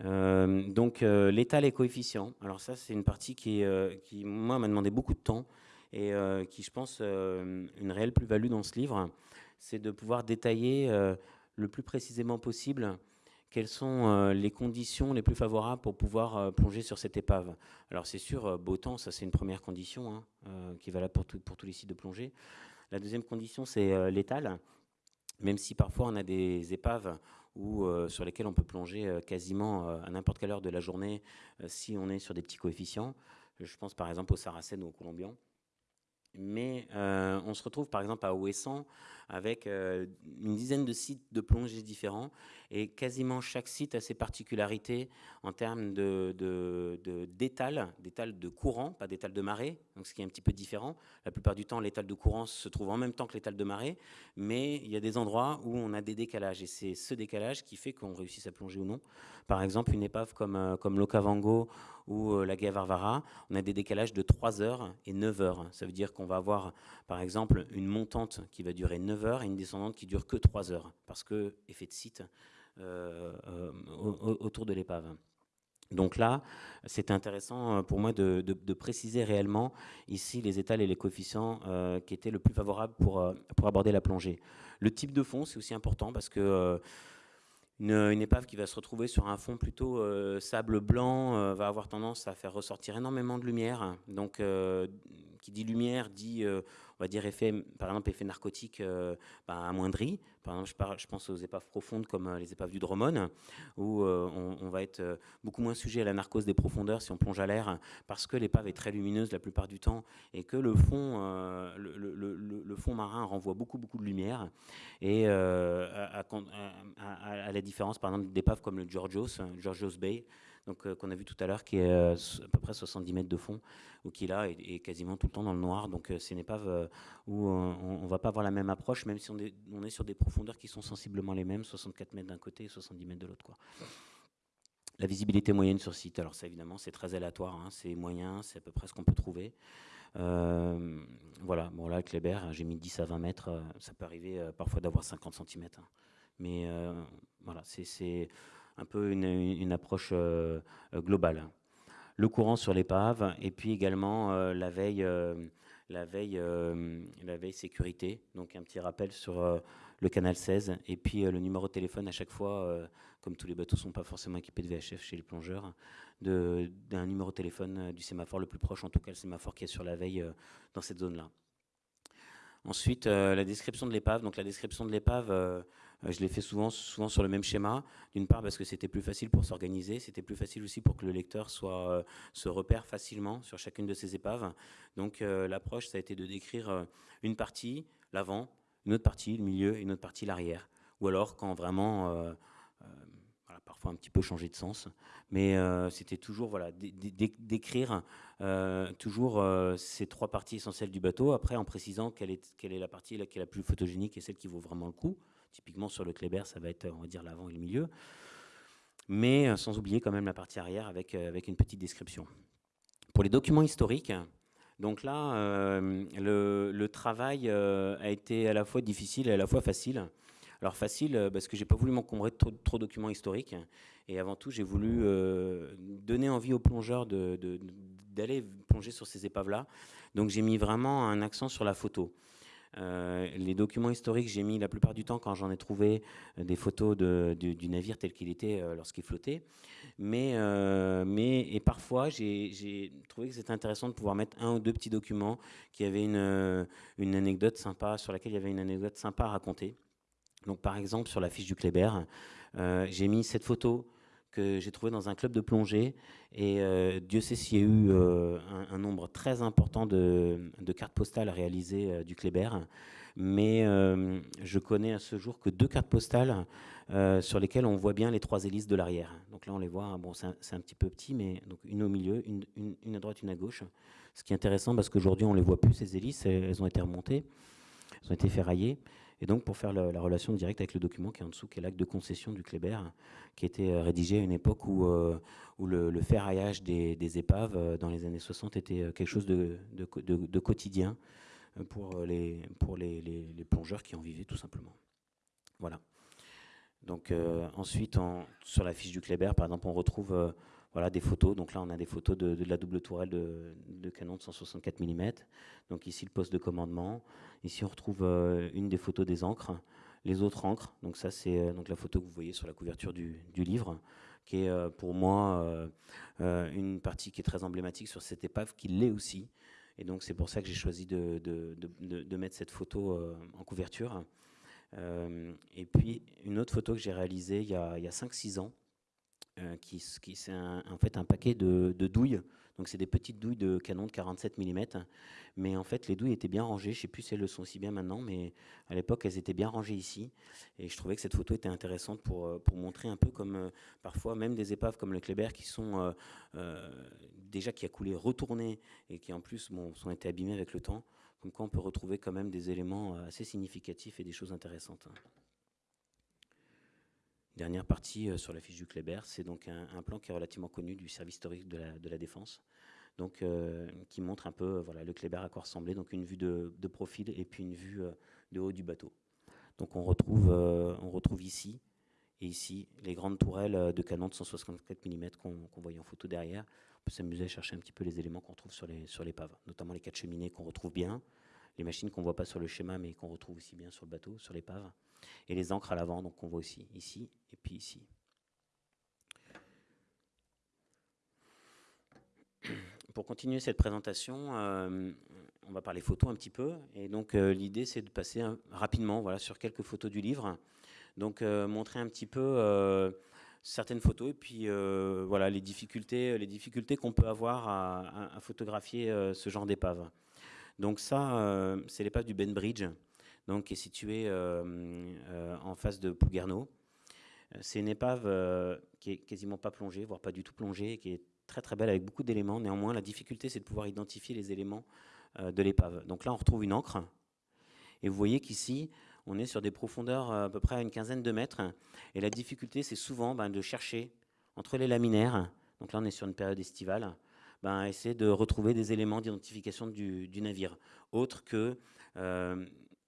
donc l'état, les coefficients. Alors ça, c'est une partie qui, qui moi, m'a demandé beaucoup de temps et qui, je pense, une réelle plus-value dans ce livre, c'est de pouvoir détailler le plus précisément possible quelles sont euh, les conditions les plus favorables pour pouvoir euh, plonger sur cette épave? Alors c'est sûr, euh, beau temps, ça c'est une première condition hein, qui est valable pour, tous les sites de plongée. La deuxième condition, c'est l'étal, même si parfois on a des épaves où, sur lesquelles on peut plonger quasiment à n'importe quelle heure de la journée si on est sur des petits coefficients. Je pense par exemple au Saracen ou au Colombian. Mais on se retrouve par exemple à Ouessant avec une dizaine de sites de plongée différents et quasiment chaque site a ses particularités en termes de, d'étal, d'étal de courant, pas d'étal de marée, donc ce qui est un petit peu différent. La plupart du temps, l'étal de courant se trouve en même temps que l'étal de marée, mais il y a des endroits où on a des décalages, et c'est ce décalage qui fait qu'on réussisse à plonger ou non. Par exemple, une épave comme, euh, comme l'Okavango ou euh, la Gavarvara, on a des décalages de 3 heures et 9 heures. Ça veut dire qu'on va avoir, par exemple, une montante qui va durer 9 heures et une descendante qui dure que 3 heures, parce que effet de site, euh, euh, autour de l'épave. Donc là, c'est intéressant euh, pour moi de, préciser réellement ici les étals et les coefficients qui étaient le plus favorables pour, pour aborder la plongée. Le type de fond, c'est aussi important parce que une, épave qui va se retrouver sur un fond plutôt sable blanc va avoir tendance à faire ressortir énormément de lumière, donc qui dit lumière dit, on va dire, effet, par exemple, effet narcotique ben, amoindri. Par exemple, je, pense aux épaves profondes comme les épaves du Dromone, où on, va être beaucoup moins sujet à la narcose des profondeurs si on plonge à l'air, parce que l'épave est très lumineuse la plupart du temps, et que le fond, le, fond marin renvoie beaucoup, beaucoup de lumière. Et à, à, la différence, par exemple, d'épaves comme le Georgios, Georgios Bay, donc euh, qu'on a vu tout à l'heure, qui est euh, à peu près 70 mètres de fond, ou qui là est, quasiment tout le temps dans le noir. Donc euh, c'est une épave où on ne va pas avoir la même approche, même si on est, sur des profondeurs qui sont sensiblement les mêmes, 64 mètres d'un côté et 70 mètres de l'autre. La visibilité moyenne sur site, alors ça évidemment c'est très aléatoire, hein. c'est moyen, c'est à peu près ce qu'on peut trouver. voilà, bon là, Kléber, j'ai mis 10 à 20 mètres, ça peut arriver parfois d'avoir 50 cm. Hein. Mais voilà, c'est un peu une, approche euh, globale. Le courant sur l'épave et puis également euh, la veille, euh, la veille, la veille sécurité. Donc un petit rappel sur le canal 16 et puis le numéro de téléphone à chaque fois, comme tous les bateaux ne sont pas forcément équipés de VHF chez les plongeurs, d'un numéro de téléphone du sémaphore le plus proche, en tout cas le sémaphore qui est sur la veille dans cette zone-là. Ensuite, la description de l'épave. Donc la description de l'épave, je l'ai fait souvent, souvent sur le même schéma, d'une part parce que c'était plus facile pour s'organiser, c'était plus facile aussi pour que le lecteur soit, euh, se repère facilement sur chacune de ces épaves. Donc euh, l'approche, ça a été de décrire une partie, l'avant, une autre partie, le milieu, et une autre partie, l'arrière. Ou alors quand vraiment parfois un petit peu changer de sens, mais c'était toujours voilà, d'écrire toujours ces trois parties essentielles du bateau, après en précisant quelle est la partie qui est la plus photogénique et celle qui vaut vraiment le coup. Typiquement sur le Kléber, ça va être, on va dire, l'avant et le milieu. Mais euh, sans oublier quand même la partie arrière avec, euh, avec une petite description. Pour les documents historiques, donc là, euh, le, travail a été à la fois difficile et à la fois facile. Alors facile parce que j'ai pas voulu m'encombrer de trop, de documents historiques et avant tout j'ai voulu donner envie aux plongeurs d'aller de, plonger sur ces épaves-là. Donc j'ai mis vraiment un accent sur la photo. Euh, les documents historiques, j'ai mis la plupart du temps quand j'en ai trouvé euh, des photos du, navire tel qu'il était euh, lorsqu'il flottait. Mais, mais et parfois, j'ai trouvé que c'était intéressant de pouvoir mettre un ou deux petits documents qui avaient une, une anecdote sympa, sur laquelle il y avait une anecdote sympa à raconter. Donc, par exemple, sur la fiche du Kléber, j'ai mis cette photo que j'ai trouvé dans un club de plongée. Et euh, Dieu sait s'il y a eu euh, un, nombre très important de, cartes postales réalisées euh, du Kléber. Mais je connais à ce jour que deux cartes postales sur lesquelles on voit bien les trois hélices de l'arrière. Donc là, on les voit, hein, bon, c'est un, petit peu petit, mais donc une au milieu, une, une, à droite, une à gauche. Ce qui est intéressant parce qu'aujourd'hui, on ne les voit plus, ces hélices, elles ont été remontées, elles ont été ferraillées. Et donc, pour faire la, relation directe avec le document qui est en dessous, qui est l'acte de concession du Kléber, qui été euh, rédigé à une époque où, euh, où le, ferraillage des, épaves euh, dans les années 60 était quelque chose de, quotidien pour, les, plongeurs qui en vivaient tout simplement. Voilà. Donc ensuite, sur la fiche du Kléber, par exemple, on retrouve voilà, des photos. Donc là, on a des photos de, la double tourelle de, canon de 164 mm. Donc ici, le poste de commandement. Ici, on retrouve euh, une des photos des encres. Les autres encres, donc ça, c'est euh, la photo que vous voyez sur la couverture du, livre, qui est euh, pour moi une partie qui est très emblématique sur cette épave, qui l'est aussi. Et donc, c'est pour ça que j'ai choisi de, de, mettre cette photo en couverture. et puis, une autre photo que j'ai réalisée il y a, a 5-6 ans, euh, qui, qui c'est en fait un paquet de, douilles. Donc c'est des petites douilles de canon de 47 mm. Mais en fait, les douilles étaient bien rangées. Je ne sais plus si elles le sont aussi bien maintenant, mais à l'époque, elles étaient bien rangées ici. Et je trouvais que cette photo était intéressante pour, euh, pour montrer un peu comme euh, parfois même des épaves comme le Kléber qui sont déjà qui a coulé retournées et qui en plus bon, sont été abîmées avec le temps. Comme quoi on peut retrouver quand même des éléments assez significatifs et des choses intéressantes. Dernière partie euh, sur la fiche du Kléber, c'est donc un, plan qui est relativement connu du service historique de la, défense, donc euh, qui montre un peu euh, voilà, le Kléber à quoi ressemblait, donc une vue de, profil et puis une vue de haut du bateau. Donc on retrouve, on retrouve ici et ici les grandes tourelles de canon de 164 mm qu'on voyait en photo derrière. On peut s'amuser à chercher un petit peu les éléments qu'on trouve sur les sur l'épave, notamment les quatre cheminées qu'on retrouve bien, les machines qu'on voit pas sur le schéma mais qu'on retrouve aussi bien sur le bateau, sur l'épave, et les encres à l'avant, donc on voit aussi ici et puis ici. Pour continuer cette présentation, euh, on va parler photo un petit peu. Et donc, l'idée, c'est de passer rapidement voilà, sur quelques photos du livre. Donc, montrer un petit peu certaines photos et puis voilà les difficultés, les difficultés qu'on peut avoir à, photographier ce genre d'épave. Donc ça, c'est l'épave du Ben Bridge, donc qui est située en face de Pouguerneau. C'est une épave qui est quasiment pas plongée, voire pas du tout plongée, qui est très très belle avec beaucoup d'éléments. Néanmoins, la difficulté, c'est de pouvoir identifier les éléments euh, de l'épave. Donc là, on retrouve une encre. Et vous voyez qu'ici, on est sur des profondeurs euh, à peu près à une quinzaine de mètres. Et la difficulté, c'est souvent ben, de chercher entre les laminaires, donc là on est sur une période estivale, ben, essayer de retrouver des éléments d'identification du, navire, autres que euh,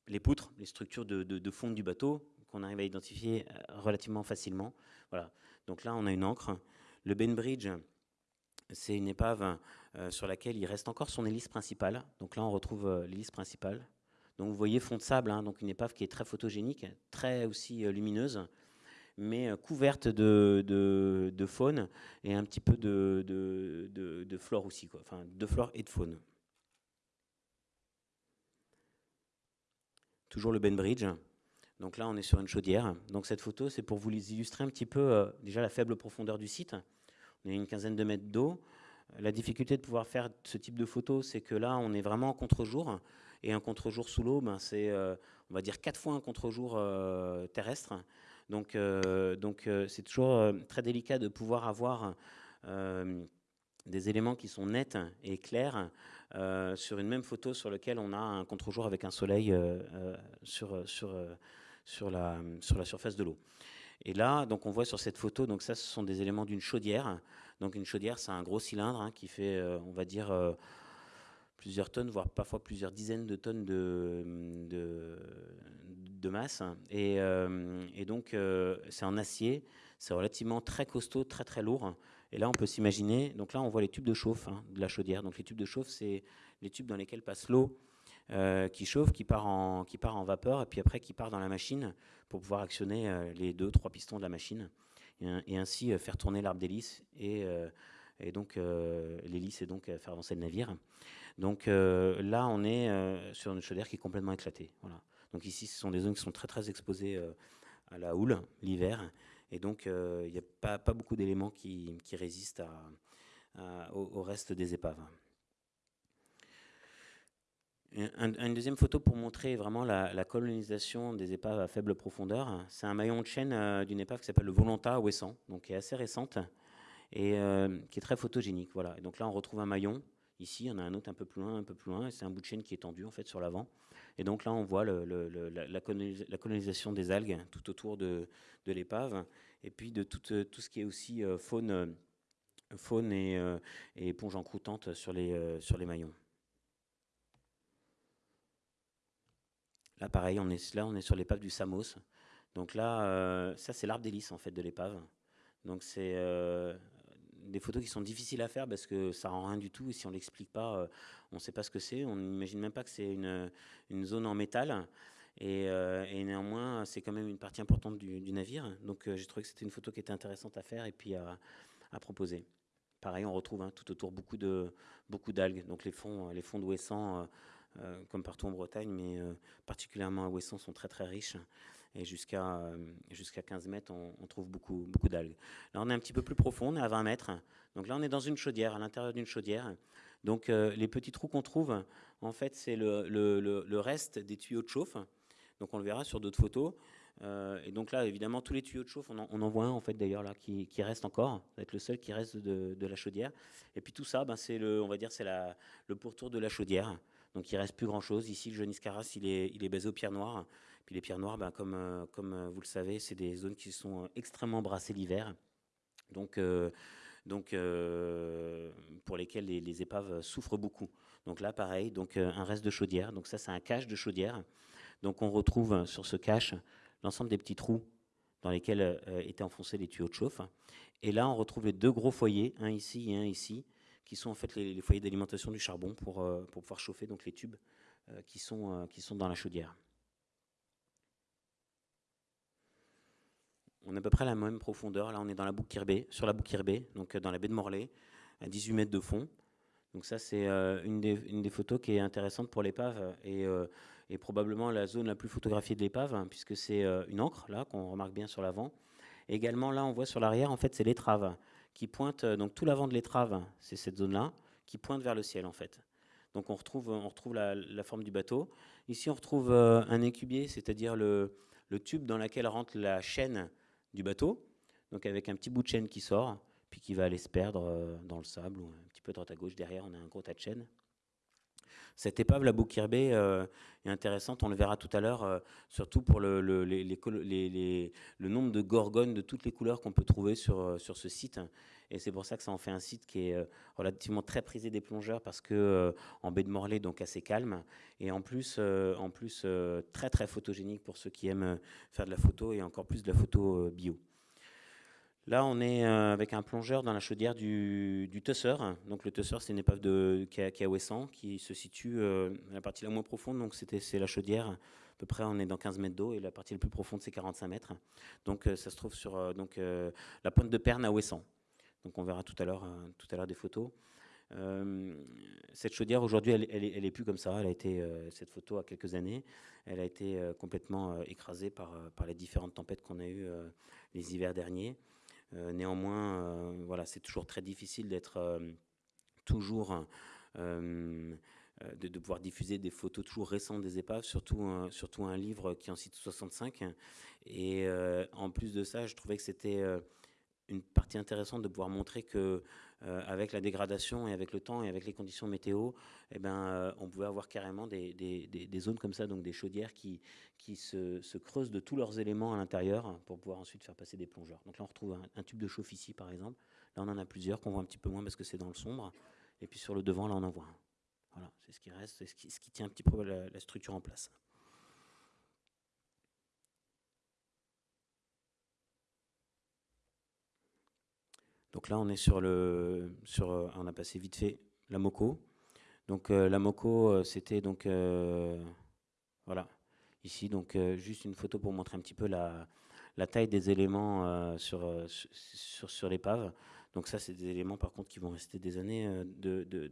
les poutres, les structures de, de fond du bateau, qu'on arrive à identifier relativement facilement. Voilà. Donc là, on a une encre. Le Ben Bridge, c'est une épave euh, sur laquelle il reste encore son hélice principale. Donc là, on retrouve euh, l'hélice principale. Donc vous voyez fond de sable, hein, donc une épave qui est très photogénique, très aussi euh, lumineuse, mais couverte de, faune et un petit peu de, flore aussi, enfin de flore et de faune. Toujours le Ben Bridge. Donc là, on est sur une chaudière. Donc cette photo, c'est pour vous illustrer un petit peu déjà la faible profondeur du site on a une quinzaine de mètres d'eau. La difficulté de pouvoir faire ce type de photo, c'est que là, on est vraiment en contre-jour. Et un contre-jour sous l'eau, ben, c'est, euh, on va dire, quatre fois un contre-jour euh, terrestre. Donc, euh, donc c'est toujours très délicat de pouvoir avoir des éléments qui sont nets et clairs sur une même photo sur laquelle on a un contre-jour avec un soleil sur, sur, sur, la, sur la surface de l'eau. Et là, donc on voit sur cette photo, donc ça, ce sont des éléments d'une chaudière. Donc une chaudière, c'est un gros cylindre hein, qui fait, euh, on va dire, euh, plusieurs tonnes, voire parfois plusieurs dizaines de tonnes de, de, masse. Et, euh, donc c'est en acier, c'est relativement très costaud, très très lourd. Et là, on peut s'imaginer, donc là, on voit les tubes de chauffe hein, de la chaudière. Donc les tubes de chauffe, c'est les tubes dans lesquels passe l'eau euh, qui chauffe, qui part, en, qui part en vapeur, et puis après qui part dans la machine pour pouvoir actionner euh, les deux, trois pistons de la machine, et, ainsi euh, faire tourner l'arbre d'hélice, et, et donc l'hélice, et donc faire avancer le navire. Donc là, on est sur une chaudière qui est complètement éclatée. Voilà. Donc ici, ce sont des zones qui sont très très exposées à la houle l'hiver, et donc il n'y a pas, beaucoup d'éléments qui, résistent au reste des épaves. une deuxième photo pour montrer vraiment la, colonisation des épaves à faible profondeur. C'est un maillon de chaîne euh, d'une épave qui s'appelle le Volonta à Ouessant, donc qui est assez récente et euh, qui est très photogénique. Voilà. Donc là, on retrouve un maillon. Ici, il y en a un autre un peu plus loin, un peu plus loin. C'est un bout de chaîne qui est tendu en fait sur l'avant. Et donc là, on voit la, colonisation des algues tout autour de, l'épave, et puis de tout, tout, ce qui est aussi euh, faune, faune et, et éponge encroûtante sur les, sur les maillons. Là, pareil, on est, là, on est sur l'épave du Samos. Donc là, euh, ça, c'est l'arbre d'hélice, en fait, de l'épave. Donc c'est euh, des photos qui sont difficiles à faire parce que ça rend rien du tout. Et si on l'explique pas, euh, on ne sait pas ce que c'est. On n'imagine même pas que c'est une, une, zone en métal. Et, et néanmoins, c'est quand même une partie importante du, navire. Donc j'ai trouvé que c'était une photo qui était intéressante à faire et puis à, proposer. Pareil, on retrouve hein, tout autour beaucoup de beaucoup d'algues. Donc les fonds, les fonds d'Ouessant euh, comme partout en Bretagne, mais euh, particulièrement à Ouessant, sont très très riches. Et jusqu'à euh, jusqu'à 15 mètres, on, trouve beaucoup, beaucoup d'algues. Là, on est un petit peu plus profond, on est à 20 mètres. Donc là, on est dans une chaudière, à l'intérieur d'une chaudière. Donc les petits trous qu'on trouve, en fait, c'est le, le, le, reste des tuyaux de chauffe. Donc on le verra sur d'autres photos. et donc là, évidemment, tous les tuyaux de chauffe, on en, voit un en fait d'ailleurs là qui, qui, reste encore, ça va être le seul qui reste de, de la chaudière. Et puis tout ça, ben, c'est le, on va dire, c'est le pourtour de la chaudière. Donc il reste plus grand-chose. Ici, le jeune Iscaras, il est, il est basé aux pierres noires. Puis les pierres noires, ben, comme, euh, comme euh, vous le savez, c'est des zones qui sont euh, extrêmement brassées l'hiver. Donc, donc pour lesquelles les, épaves souffrent beaucoup. Donc là, pareil, donc un reste de chaudière. Donc ça, c'est un cache de chaudière. Donc on retrouve sur ce cache l'ensemble des petits trous dans lesquels étaient enfoncés les tuyaux de chauffe. Et là, on retrouve les deux gros foyers, un ici et un ici, qui sont en fait les, foyers d'alimentation du charbon pour, pour, pouvoir chauffer donc les tubes qui, sont, qui sont dans la chaudière. On a à peu près la même profondeur. Là, on est dans la boucle Kirbé, sur la boucle Kirbé, donc dans la baie de Morlaix, à 18 mètres de fond. Donc ça, c'est une, une, des photos qui est intéressante pour l'épave et, et, probablement la zone la plus photographiée de l'épave, hein, puisque c'est une encre, là, qu'on remarque bien sur l'avant. Également, là, on voit sur l'arrière, en fait, c'est l'étrave qui pointe, donc tout l'avant de l'étrave, c'est cette zone-là, qui pointe vers le ciel, en fait. Donc on retrouve, on retrouve la, forme du bateau. Ici, on retrouve un écubier, c'est-à-dire le tube dans lequel rentre la chaîne bateau, donc avec un petit bout de chaîne qui sort, puis qui va aller se perdre euh, dans le sable, ou un petit peu droite à gauche, derrière on a un gros tas de chaîne. Cette épave, la Boukirbé, euh, est intéressante, on le verra tout à l'heure, euh, surtout pour le, nombre de gorgones de toutes les couleurs qu'on peut trouver sur, sur ce site. Et c'est pour ça que ça en fait un site qui est euh, relativement très prisé des plongeurs parce que euh, en baie de Morlaix, donc assez calme, et en plus, euh, en plus très très photogénique pour ceux qui aiment faire de la photo et encore plus de la photo bio. Là, on est avec un plongeur dans la chaudière du, du. Donc le Tusseur, c'est une épave de, qui, est à Ouessant, qui se situe à la partie la moins profonde. Donc c'est la chaudière. À peu près, on est dans 15 mètres d'eau et la partie la plus profonde, c'est 45 mètres. Donc ça se trouve sur donc, la pointe de Perne à Ouessant. Donc on verra tout à l'heure euh, tout à des photos. Euh, cette chaudière aujourd'hui, elle, elle, est plus comme ça. Elle a été euh, cette photo a quelques années. Elle a été complètement écrasée par par les différentes tempêtes qu'on a eues les hivers derniers. Néanmoins, voilà, c'est toujours très difficile d'être toujours de, de, pouvoir diffuser des photos toujours récentes des épaves, surtout un, surtout un livre qui en cite 65. Et en plus de ça, je trouvais que c'était une partie intéressante de pouvoir montrer que euh, avec la dégradation et avec le temps et avec les conditions météo, eh ben, euh, on pouvait avoir carrément des, des, des, zones comme ça, donc des chaudières qui, qui se, se, creusent de tous leurs éléments à l'intérieur pour pouvoir ensuite faire passer des plongeurs. Donc là, on retrouve un, tube de chauffe ici, par exemple. Là, on en a plusieurs qu'on voit un petit peu moins parce que c'est dans le sombre. Et puis sur le devant, là, on en voit un. Voilà, c'est ce qui reste, c'est ce qui, ce qui, tient un petit peu la structure en place. Donc là, on est sur le, sur, euh, on a passé vite fait la Moco. Donc euh, la Moco, euh, c'était donc, voilà, ici, donc juste une photo pour montrer un petit peu la, la taille des éléments sur, sur, sur l'épave. Donc ça, c'est des éléments par contre qui vont rester des années de, de,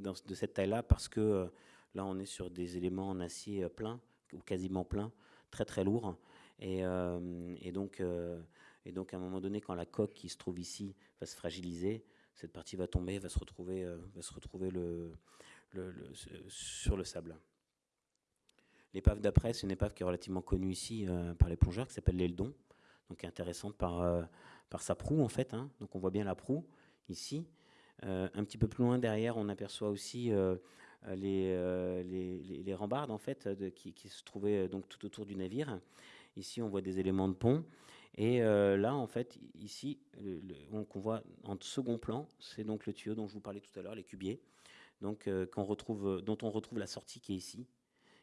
de cette taille-là parce que là, on est sur des éléments en acier plein ou quasiment plein, très très lourds. Et, et donc, et donc, à un moment donné, quand la coque qui se trouve ici va se fragiliser, cette partie va tomber, va se retrouver, euh, va se retrouver le, sur le sable. L'épave d'après, c'est une épave qui est relativement connue ici euh, par les plongeurs, qui s'appelle l'Eldon, donc qui est intéressante par, euh, sa proue en fait. Hein. Donc on voit bien la proue ici. un petit peu plus loin derrière, on aperçoit aussi les, rambardes en fait qui, qui, se trouvaient donc tout autour du navire. Ici, on voit des éléments de pont. Et euh, là, en fait, ici, on, voit en second plan, c'est donc le tuyau dont je vous parlais tout à l'heure, les cubiers, donc, euh, qu'on retrouve, dont on retrouve la sortie qui est ici.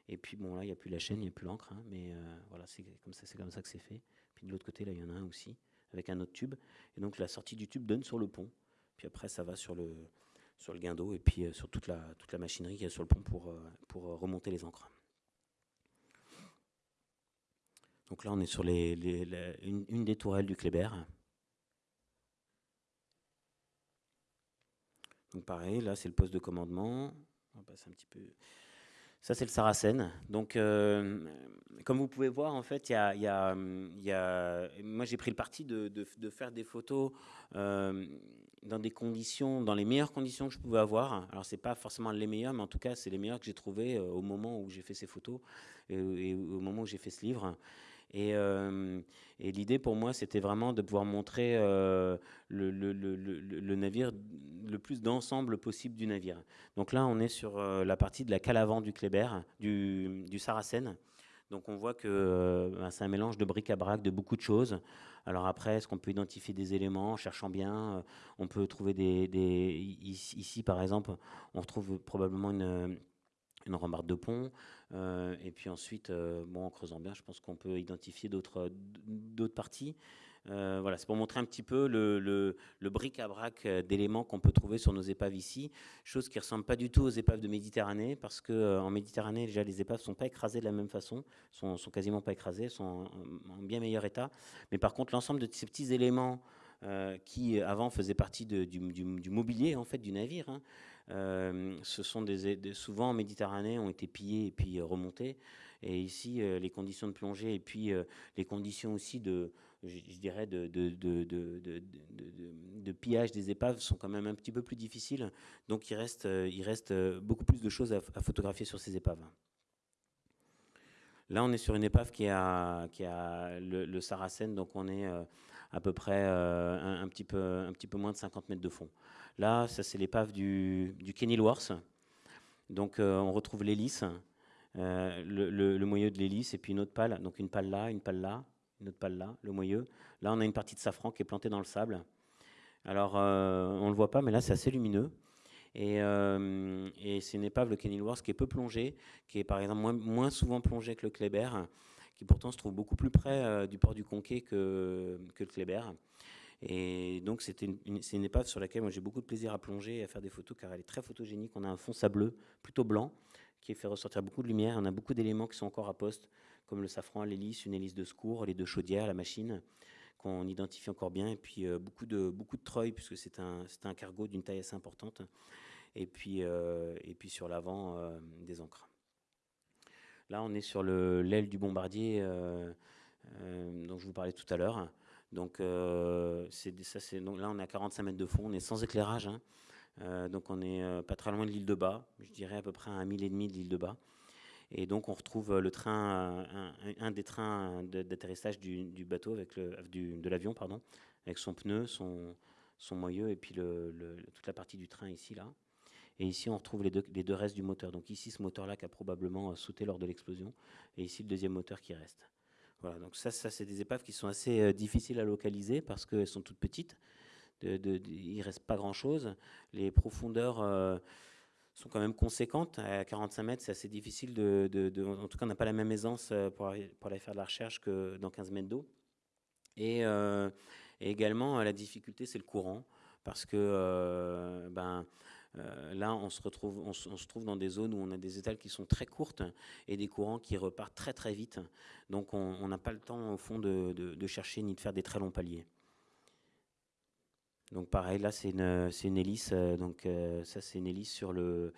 Et puis, bon, là, il n'y a plus la chaîne, il n'y a plus l'encre, hein, mais euh, voilà, c'est comme ça, que c'est fait. Puis de l'autre côté, là, il y en a un aussi, avec un autre tube. Et donc, la sortie du tube donne sur le pont. Puis après, ça va sur le, sur le guindeau et puis sur toute la, toute la machinerie qui est sur le pont pour, pour remonter les encres. Donc là, on est sur une, des tourelles du Kléber. Donc pareil, là, c'est le poste de commandement. On va passer un petit peu. Ça, c'est le Saracen. Donc, euh, comme vous pouvez voir, en fait, il y a, moi, j'ai pris le parti de, de, faire des photos euh, dans des conditions, dans les meilleures conditions que je pouvais avoir. Alors, c'est pas forcément les meilleures, mais en tout cas, c'est les meilleures que j'ai trouvées euh, au moment où j'ai fait ces photos et, au moment où j'ai fait ce livre. Euh, et, l'idée pour moi, c'était vraiment de pouvoir montrer euh, le, navire, le plus d'ensemble possible du navire. Donc là, on est sur euh, la partie de la cale avant du Kléber, du, du Saracen. Donc on voit que ben, c'est un mélange de bric-à-brac, de beaucoup de choses. Alors après, est-ce qu'on peut identifier des éléments en cherchant bien On peut trouver des, Ici, par exemple, on retrouve probablement une une de pont. Euh, et puis ensuite, euh, bon, en creusant bien, je pense qu'on peut identifier d'autres parties. Euh, voilà, c'est pour montrer un petit peu le, le, bric-à-brac d'éléments qu'on peut trouver sur nos épaves ici, chose qui ressemble pas du tout aux épaves de Méditerranée, parce que en Méditerranée, déjà, les épaves sont pas écrasées de la même façon, sont, sont quasiment pas écrasées, sont en, bien meilleur état. Mais par contre, l'ensemble de ces petits éléments qui avant faisait partie du, mobilier en fait du navire. Hein. Ce sont souvent en Méditerranée ont été pillés et puis remontés. Et ici, les conditions de plongée et puis les conditions aussi de, je, dirais, de, pillage des épaves sont quand même un petit peu plus difficiles. Donc il reste, beaucoup plus de choses à, photographier sur ces épaves. Là, on est sur une épave qui a, qui a le, Saracen, donc on est à peu près un petit peu moins de 50 mètres de fond. Là, ça c'est l'épave du, du Kenilworth. Donc on retrouve l'hélice, le, le, moyeu de l'hélice et puis une autre pale. Donc une pale là, une pale là, une autre pale là, le moyeu. Là, on a une partie de safran qui est plantée dans le sable. Alors, euh, on ne le voit pas, mais là, c'est assez lumineux. Euh, et, c'est une épave, le Kenilworth, qui est peu plongée, qui est par exemple moins, souvent plongée que le Kléber, qui pourtant se trouve beaucoup plus près euh, du port du Conquet que, que le Kléber. Et donc, c'est une, épave sur laquelle j'ai beaucoup de plaisir à plonger et à faire des photos car elle est très photogénique. On a un fond sableux, plutôt blanc, qui fait ressortir beaucoup de lumière. On a beaucoup d'éléments qui sont encore à poste, comme le safran, l'hélice, une hélice de secours, les deux chaudières, la machine, qu'on identifie encore bien, et puis euh, beaucoup de beaucoup de treuil, puisque c'est un, un cargo d'une taille assez importante, et puis, euh, et puis sur l'avant, euh, des encres. Là, on est sur l'aile du bombardier dont je vous parlais tout à l'heure. Donc, ça, donc là, on est à 45 mètres de fond, on est sans éclairage, hein. donc on est pas très loin de l'île de Bas, je dirais à peu près à un mille et demi de l'île de Bas. Et donc on retrouve euh, le train, un, des trains d'atterrissage du, bateau, avec le, de l'avion, pardon, avec son pneu, son, son moyeu et puis le, toute la partie du train ici, là. Et ici, on retrouve les deux, les deux restes du moteur. Donc ici, ce moteur-là qui a probablement euh, sauté lors de l'explosion. Et ici, le deuxième moteur qui reste. Voilà, donc ça, ça c'est des épaves qui sont assez euh, difficiles à localiser parce qu'elles sont toutes petites. Il ne reste pas grand-chose. Les profondeurs sont quand même conséquentes. À 45 mètres, c'est assez difficile En tout cas, on n'a pas la même aisance euh, pour, aller faire de la recherche que dans 15 mètres d'eau. Et, euh, également, la difficulté, c'est le courant. Parce que euh, là, on se, retrouve, dans des zones où on a des étals qui sont très courtes et des courants qui repartent très très vite. Donc, on n'a pas le temps, au fond, de chercher ni de faire des très longs paliers. Donc pareil, là c'est une, hélice, euh, donc euh, ça c'est une hélice sur le,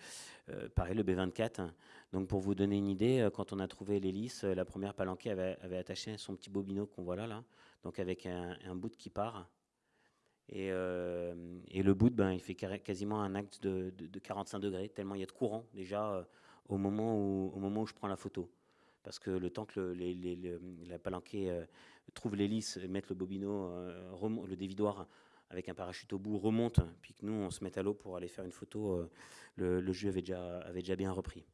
euh, pareil, le B24. Donc pour vous donner une idée, quand on a trouvé l'hélice, la première palanquée avait, attaché son petit bobino qu'on voit là, donc avec un, bout qui part. Et, et, le bout, ben, il fait quasiment un acte de, de, 45 degrés, tellement il y a de courant déjà au, moment où, au moment où je prends la photo. Parce que le temps que le, la palanquée trouve l'hélice, mette le bobino, le dévidoir avec un parachute au bout remonte, puis que nous on se met à l'eau pour aller faire une photo, euh, le, jeu avait déjà, avait déjà bien repris.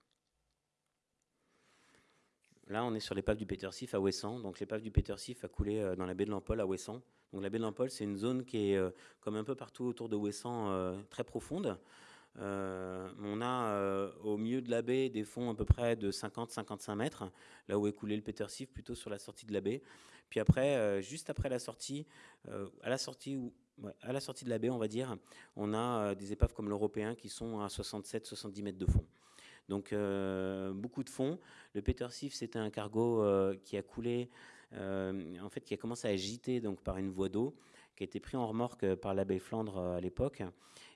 Là, on est sur l'épave du Peter Sif à Ouessant. Donc, l'épave du Peter Sif a coulé euh, dans la baie de Lampol à Ouessant. Donc, la baie de c'est une zone qui est, euh, comme un peu partout autour de Ouessant, très profonde. on a au milieu de la baie des fonds à peu près de 50-55 mètres, là où est coulé le Peter Sif, plutôt sur la sortie de la baie. Puis après, juste après la sortie, à la sortie où à la sortie de la baie, on va dire, on a euh, des épaves comme l'Européen qui sont à 67-70 mètres de fond. Donc euh, beaucoup de fond. Le Peter Sif, c'était un cargo euh, qui a coulé, en fait, qui a commencé à agiter donc par une voie d'eau, qui a été pris en remorque par la baie Flandre à l'époque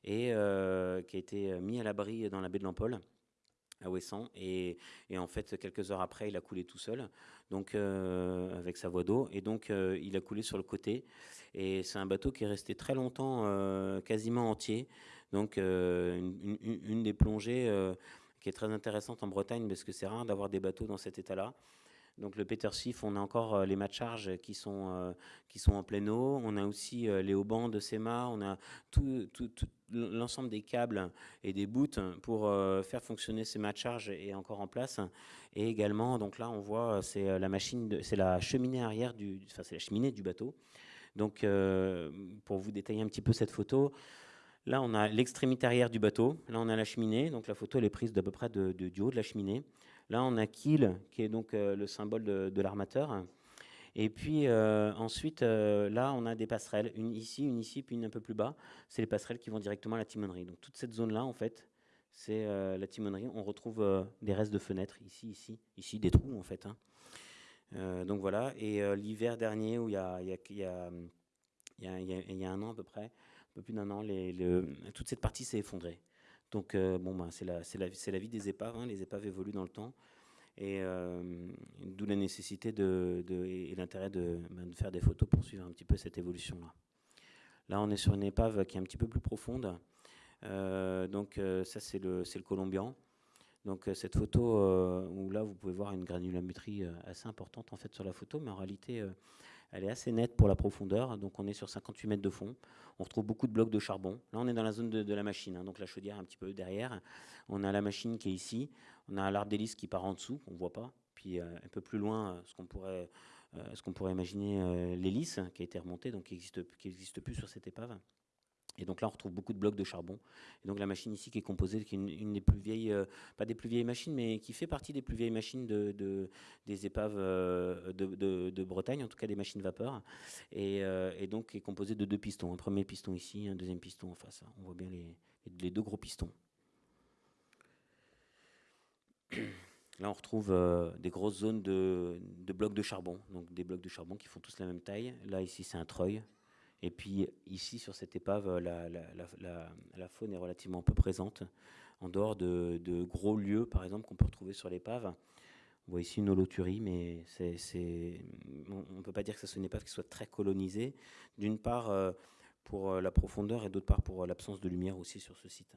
et qui a été mis à l'abri dans la baie de Lampol à Ouessant. Et, en fait, quelques heures après, il a coulé tout seul, donc avec sa voie d'eau. Et donc, il a coulé sur le côté. Et c'est un bateau qui est resté très longtemps euh, quasiment entier. Donc euh, une, des plongées euh, qui est très intéressante en Bretagne parce que c'est rare d'avoir des bateaux dans cet état-là. Donc le Peter Sif, on a encore les mâts de charge qui sont, qui sont en pleine eau. On a aussi les haubans de SEMA. On a tout, l'ensemble des câbles et des bouts pour faire fonctionner ces de charge et encore en place. Et également, donc là, on voit, c'est la machine, c'est la cheminée arrière du, enfin c'est la cheminée du bateau donc, euh, pour vous détailler un petit peu cette photo, là, on a l'extrémité arrière du bateau. Là, on a la cheminée. Donc, la photo, elle est prise d'à peu près de, du haut de la cheminée. Là, on a Kiel, qui est donc euh, le symbole de, l'armateur. Et puis euh, ensuite, là, on a des passerelles, une ici, une ici, puis une un peu plus bas. C'est les passerelles qui vont directement à la timonerie. Donc toute cette zone-là, en fait, c'est la timonerie. On retrouve des restes de fenêtres ici, ici, ici, des trous, en fait. Hein. Euh, donc voilà, et euh, l'hiver dernier où il y a, y, a, un an à peu près, un peu plus d'un an, toute cette partie s'est effondrée. Donc, bon, ben, c'est la, la, la, vie des épaves. Hein. Les épaves évoluent dans le temps. Et d'où la nécessité de, et l'intérêt de, ben, de, faire des photos pour suivre un petit peu cette évolution-là. Là, on est sur une épave qui est un petit peu plus profonde. donc, ça, c'est le, le Colombian. Donc euh, cette photo, euh, où là vous pouvez voir une granulométrie euh, assez importante en fait sur la photo, mais en réalité elle est assez nette pour la profondeur. Donc on est sur 58 mètres de fond. On retrouve beaucoup de blocs de charbon. Là on est dans la zone de, la machine, hein. donc la chaudière un petit peu derrière. On a la machine qui est ici. On a l'arbre d'hélice qui part en dessous, qu'on ne voit pas. Puis un peu plus loin, ce qu'on pourrait, ce qu'on pourrait imaginer l'hélice qui a été remontée, donc qui n'existe plus sur cette épave. Et donc là, on retrouve beaucoup de blocs de charbon. Et donc la machine ici qui est composée, qui est une, des plus vieilles, euh, pas des plus vieilles machines, mais qui fait partie des plus vieilles machines de, des épaves euh, de, Bretagne, en tout cas des machines vapeur. Et, euh, et, donc est composée de deux pistons. Un premier piston ici, un deuxième piston en face. On voit bien les, les deux gros pistons. Là, on retrouve des grosses zones de, de, blocs de charbon, donc des blocs de charbon qui font tous la même taille. Là, ici, c'est un treuil. Et puis ici, sur cette épave, la, faune est relativement peu présente, en dehors de, gros lieux, par exemple, qu'on peut retrouver sur l'épave. On voit ici une holoturie, mais on ne peut pas dire que c'est une épave qui soit très colonisée. D'une part, euh, pour euh, la profondeur, et d'autre part, pour euh, l'absence de lumière aussi sur ce site.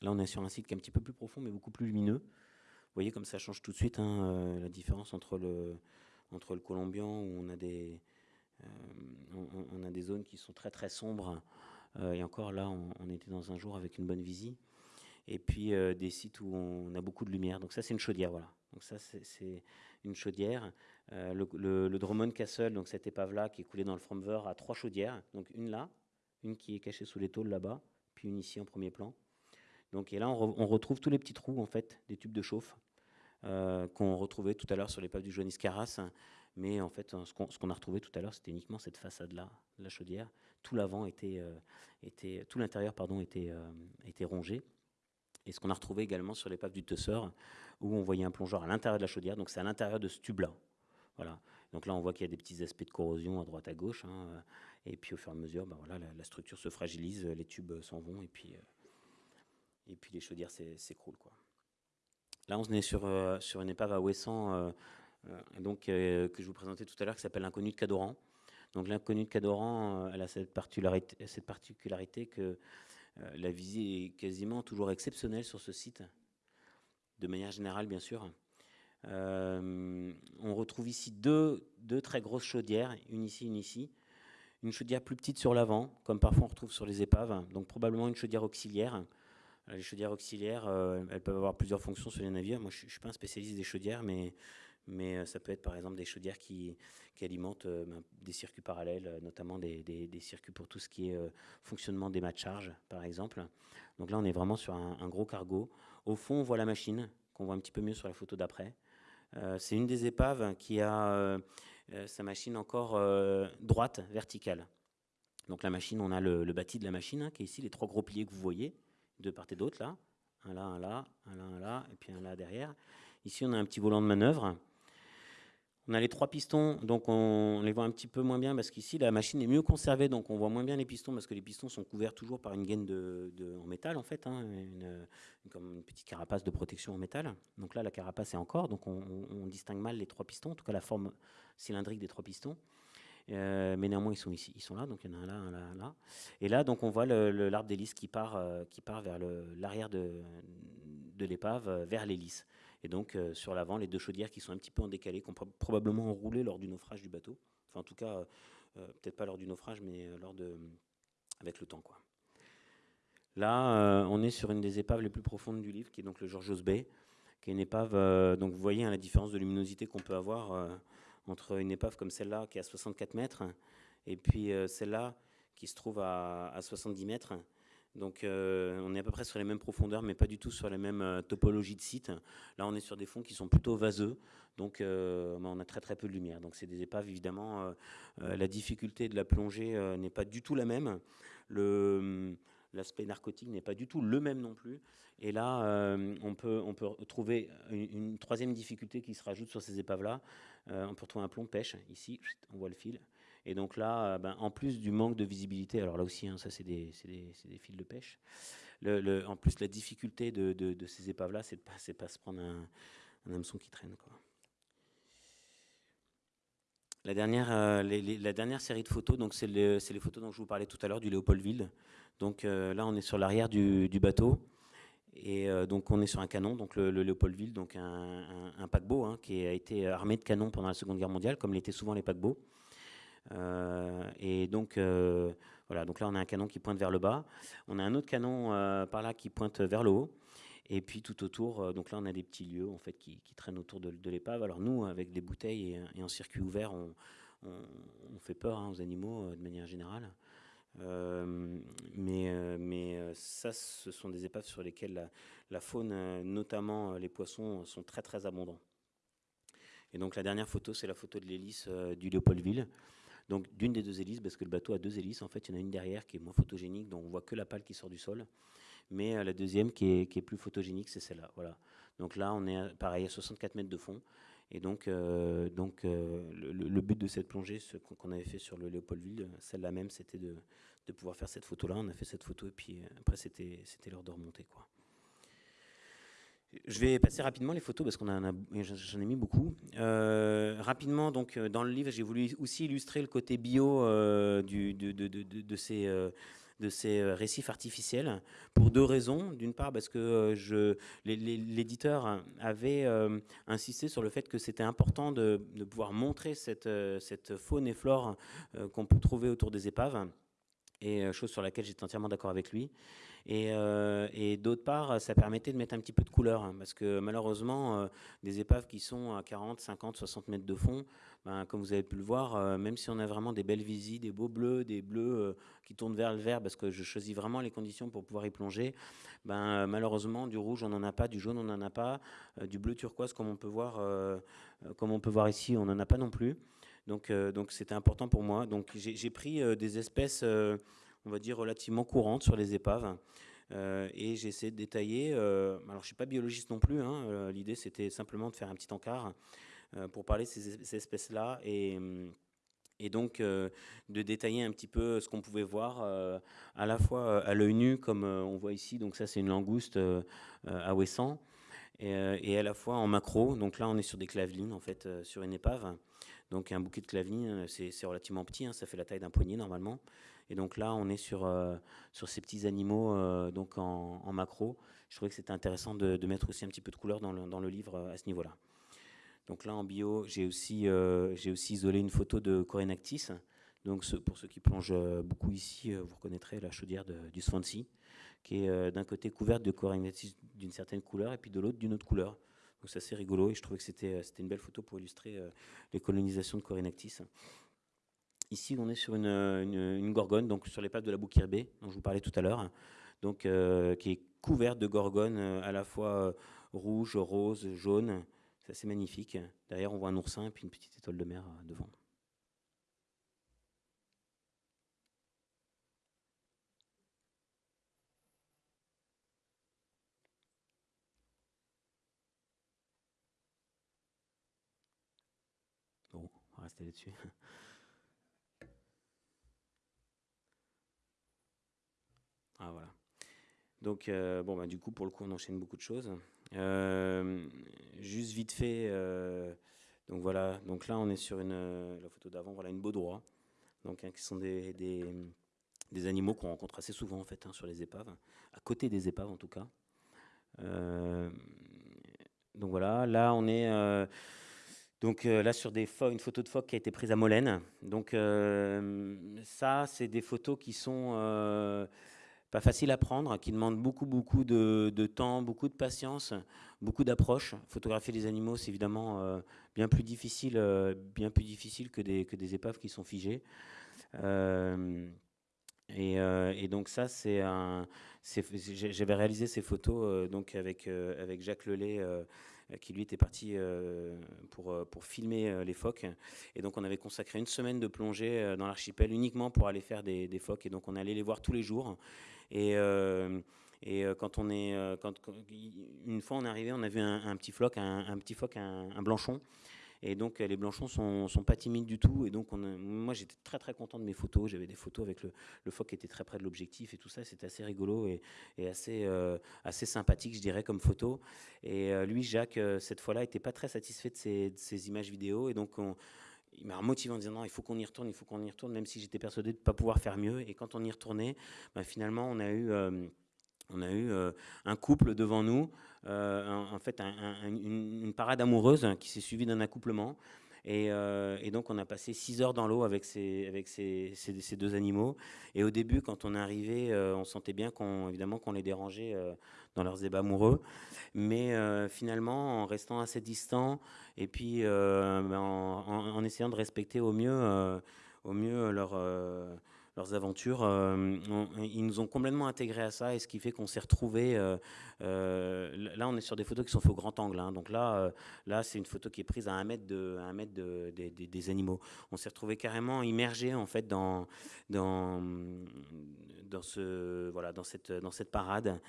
Là, on est sur un site qui est un petit peu plus profond, mais beaucoup plus lumineux. Vous voyez comme ça change tout de suite hein, la différence entre le, entre le Colombian, où on a des, euh, on, a des zones qui sont très très sombres. Euh, et encore là, on, était dans un jour avec une bonne visie. Et puis euh, des sites où on a beaucoup de lumière. Donc ça, c'est une chaudière, voilà. Donc ça, c'est une chaudière. le, le, Drummond Castle, donc cette épave-là qui est coulée dans le Fromver, a trois chaudières. Donc une là, une qui est cachée sous les tôles là-bas, puis une ici en premier plan. Donc et là, on, retrouve tous les petits trous en fait des tubes de chauffe qu'on retrouvait tout à l'heure sur l'épave du Joannis Carras. Mais en fait, ce qu'on a retrouvé tout à l'heure, c'était uniquement cette façade-là, la chaudière. Tout l'avant était, euh, tout l'intérieur pardon était, euh, était rongé. Et ce qu'on a retrouvé également sur l'épave du Tusseur, où on voyait un plongeur à l'intérieur de la chaudière, donc c'est à l'intérieur de ce tube-là. Voilà. Donc là, on voit qu'il y a des petits aspects de corrosion à droite à gauche, hein, et puis au fur et à mesure, ben voilà, la, structure se fragilise, les tubes s'en vont, et puis, euh, et puis les chaudières s'écroulent. Là, on est sur, sur une épave à Ouessant, euh, donc, euh, que je vous présentais tout à l'heure, qui s'appelle l'inconnu de Cadoran. Donc l'inconnu de Cadoran, euh, elle a cette particularité, cette particularité que la visée est quasiment toujours exceptionnelle sur ce site, de manière générale bien sûr. on retrouve ici deux, deux, très grosses chaudières, une ici, une ici. Une chaudière plus petite sur l'avant, comme parfois on retrouve sur les épaves, donc probablement une chaudière auxiliaire. Les chaudières auxiliaires, elles peuvent avoir plusieurs fonctions sur les navires. Moi, je ne suis pas un spécialiste des chaudières, mais mais euh, ça peut être par exemple des chaudières qui, alimentent euh, ben, des circuits parallèles, euh, notamment des, circuits pour tout ce qui est fonctionnement des mâts de charge, par exemple. Donc là, on est vraiment sur un, gros cargo. Au fond, on voit la machine, qu'on voit un petit peu mieux sur la photo d'après. C'est une des épaves qui a sa machine encore droite, verticale. Donc la machine, on a le, bâti de la machine, hein, qui est ici, les trois gros piliers que vous voyez, de part et d'autre, là. Un là, un là, un là, un là, et puis un là derrière. Ici, on a un petit volant de manœuvre. On a les trois pistons, donc on les voit un petit peu moins bien parce qu'ici la machine est mieux conservée, donc on voit moins bien les pistons parce que les pistons sont couverts toujours par une gaine de, en métal en fait, hein, comme une petite carapace de protection en métal. Donc là la carapace est encore, donc on, distingue mal les trois pistons, en tout cas la forme cylindrique des trois pistons. Euh, mais néanmoins ils sont ici, ils sont là, donc il y en a un là, un là, un là. Et là donc on voit l'arbre d'hélice qui part, euh, qui part vers l'arrière de, de l'épave, euh, vers l'hélice. Et donc, euh, sur l'avant, les deux chaudières qui sont un petit peu en décalé, qui ont probablement enroulé lors du naufrage du bateau. Enfin, en tout cas, euh, euh, peut-être pas lors du naufrage, mais lors de, avec le temps. Quoi. Là, on est sur une des épaves les plus profondes du livre, qui est donc le Georgios Bay, qui est une épave. donc, vous voyez hein, la différence de luminosité qu'on peut avoir entre une épave comme celle-là, qui est à 64 mètres, et puis celle-là, qui se trouve à, à 70 mètres. Donc euh, on est à peu près sur les mêmes profondeurs, mais pas du tout sur les mêmes euh, topologies de sites. Là, on est sur des fonds qui sont plutôt vaseux, donc euh, on a très très peu de lumière. Donc c'est des épaves, évidemment, la difficulté de la plongée n'est pas du tout la même. L'aspect narcotique n'est pas du tout le même non plus. Et là, on, peut, trouver une, troisième difficulté qui se rajoute sur ces épaves-là. on peut retrouver un plomb pêche, ici, on voit le fil. Et donc là, ben, en plus du manque de visibilité, alors là aussi, hein, ça c'est des, des, fils de pêche, en plus la difficulté de, ces épaves-là, c'est de pas, pas se prendre un, un hameçon qui traîne. La dernière, euh, la dernière série de photos, c'est les photos dont je vous parlais tout à l'heure du Léopoldville. Donc euh, là, on est sur l'arrière du, bateau. Et euh, donc on est sur un canon, donc le, Léopoldville, donc un, paquebot hein, qui a été armé de canons pendant la Seconde Guerre mondiale, comme l'étaient souvent les paquebots. Et donc voilà, donc là on a un canon qui pointe vers le bas. On a un autre canon par là qui pointe vers le haut. Et puis tout autour, euh, donc là on a des petits lieux en fait qui, traînent autour de, l'épave. Alors nous, avec des bouteilles et, en circuit ouvert, on, fait peur hein, aux animaux euh, de manière générale. Euh, mais, mais ça, ce sont des épaves sur lesquelles la, faune, notamment les poissons, sont très très abondants. Et donc la dernière photo, c'est la photo de l'hélice du Léopoldville. Donc d'une des deux hélices, parce que le bateau a deux hélices, en fait, il y en a une derrière qui est moins photogénique, dont on voit que la pale qui sort du sol. Mais euh, la deuxième qui est, plus photogénique, c'est celle-là. Voilà. Donc là, on est pareil à 64 mètres de fond. Et donc, euh, donc euh, le, but de cette plongée, ce qu'on avait fait sur le Léopoldville, celle-là même, c'était de, pouvoir faire cette photo-là. On a fait cette photo et puis après, c'était l'heure de remonter. Quoi. Je vais passer rapidement les photos parce qu'on a, j'en ai mis beaucoup. rapidement, donc dans le livre, j'ai voulu aussi illustrer le côté bio du, de, de, de, ces de ces euh, récifs artificiels pour deux raisons. D'une part, parce que euh, l'éditeur avait euh, insisté sur le fait que c'était important de, pouvoir montrer cette, cette faune et flore qu'on peut trouver autour des épaves, et chose sur laquelle j'étais entièrement d'accord avec lui. Euh, et, d'autre part, ça permettait de mettre un petit peu de couleur, hein, parce que malheureusement, euh, des épaves qui sont à 40, 50, 60 mètres de fond, ben, comme vous avez pu le voir, euh, même si on a vraiment des belles visites, des beaux bleus, des bleus qui tournent vers le vert, parce que je choisis vraiment les conditions pour pouvoir y plonger, ben, malheureusement, du rouge, on n'en a pas, du jaune, on n'en a pas, du bleu turquoise, comme on peut voir, comme on peut voir ici, on n'en a pas non plus. Donc, donc c'était important pour moi. Donc, j'ai pris des espèces on va dire, relativement courante sur les épaves. Euh, et j'ai essayé de détailler. Euh, alors, je ne suis pas biologiste non plus. Hein, euh, l'idée, c'était simplement de faire un petit encart pour parler de ces, espèces-là et, donc de détailler un petit peu ce qu'on pouvait voir à la fois à l'œil nu, comme on voit ici. Donc, ça, c'est une langouste à Ouessant. Et, et, à la fois en macro. Donc là, on est sur des clavelines, en fait, sur une épave. Donc un bouquet de clavelines, c'est relativement petit, hein, ça fait la taille d'un poignet normalement. Et donc là, on est sur, euh, sur ces petits animaux euh, donc en, macro. Je trouvais que c'était intéressant de, mettre aussi un petit peu de couleur dans le, dans le livre euh, à ce niveau-là. Donc là, en bio, j'ai aussi, j'ai aussi isolé une photo de Corinactis. Donc pour ceux qui plongent beaucoup ici, vous reconnaîtrez la chaudière du Swansea, qui est d'un côté couverte de Corinactis d'une certaine couleur et puis de l'autre d'une autre couleur. Donc c'est assez rigolo et je trouvais que c'était une belle photo pour illustrer les colonisations de Corinactis. Ici, on est sur une, gorgone, donc sur l'épave de la Bouquirbée, dont je vous parlais tout à l'heure, euh, qui est couverte de gorgones euh, à la fois euh, rouge, rose, jaune. C'est assez magnifique. Derrière, on voit un oursin et puis une petite étoile de mer devant. Bon, on va rester là-dessus. [laughs] Ah, voilà. Donc, euh, bon, bah, du coup, pour le coup, on enchaîne beaucoup de choses. Euh, juste vite fait, euh, donc voilà, donc là, on est sur une, la photo d'avant, voilà, une baudroie, donc, hein, qui sont des, des, animaux qu'on rencontre assez souvent, en fait, hein, sur les épaves, à côté des épaves, en tout cas. donc voilà, là, on est... Donc là, sur des une photo de phoque qui a été prise à Molène. Donc ça, c'est des photos qui sont pas facile à prendre, qui demande beaucoup, beaucoup de, temps, beaucoup de patience, beaucoup d'approche. Photographier les animaux, c'est évidemment euh, bien plus difficile, euh, bien plus difficile que des, que des épaves qui sont figées. Euh, et, donc ça, c'est. J'avais réalisé ces photos donc avec avec Jacques Lelay qui lui était parti pour, pour filmer les phoques. Et donc on avait consacré une semaine de plongée dans l'archipel uniquement pour aller faire des, phoques. Et donc on allait les voir tous les jours. Et, euh, et euh, quand on est, euh, quand, une fois on est arrivé, on a vu un, petit floc, un, petit phoque, un, blanchon. Et donc les Blanchons sont, sont pas timides du tout. Et donc on moi j'étais très très content de mes photos. J'avais des photos avec le, le phoque qui était très près de l'objectif et tout ça. C'était assez rigolo et, et assez, sympathique, je dirais, comme photo. Et lui, Jacques, cette fois-là, était pas très satisfait de ces images vidéo. Et donc on, il m'a motivé en disant non, il faut qu'on y retourne, il faut qu'on y retourne, même si j'étais persuadé de ne pas pouvoir faire mieux. Et quand on y retournait, bah, finalement, on a eu, euh, euh, un couple devant nous, euh, en, fait, une, parade amoureuse qui s'est suivie d'un accouplement. Et, donc, on a passé six heures dans l'eau avec, ces, deux animaux. Et au début, quand on est arrivé, on sentait bien qu'on, évidemment, qu'on les dérangeait dans leurs ébats amoureux. Mais finalement, en restant assez distant, et puis euh, ben, en, essayant de respecter au mieux, euh, leur, euh, leurs aventures. ils nous ont complètement intégrés à ça, et ce qui fait qu'on s'est retrouvés. là, on est sur des photos qui sont faites au grand angle. Hein. donc là, là c'est une photo qui est prise à un mètre, de, un mètre de, des animaux. On s'est retrouvés carrément immergés en fait dans, dans, dans, ce, voilà, dans, cette, dans cette parade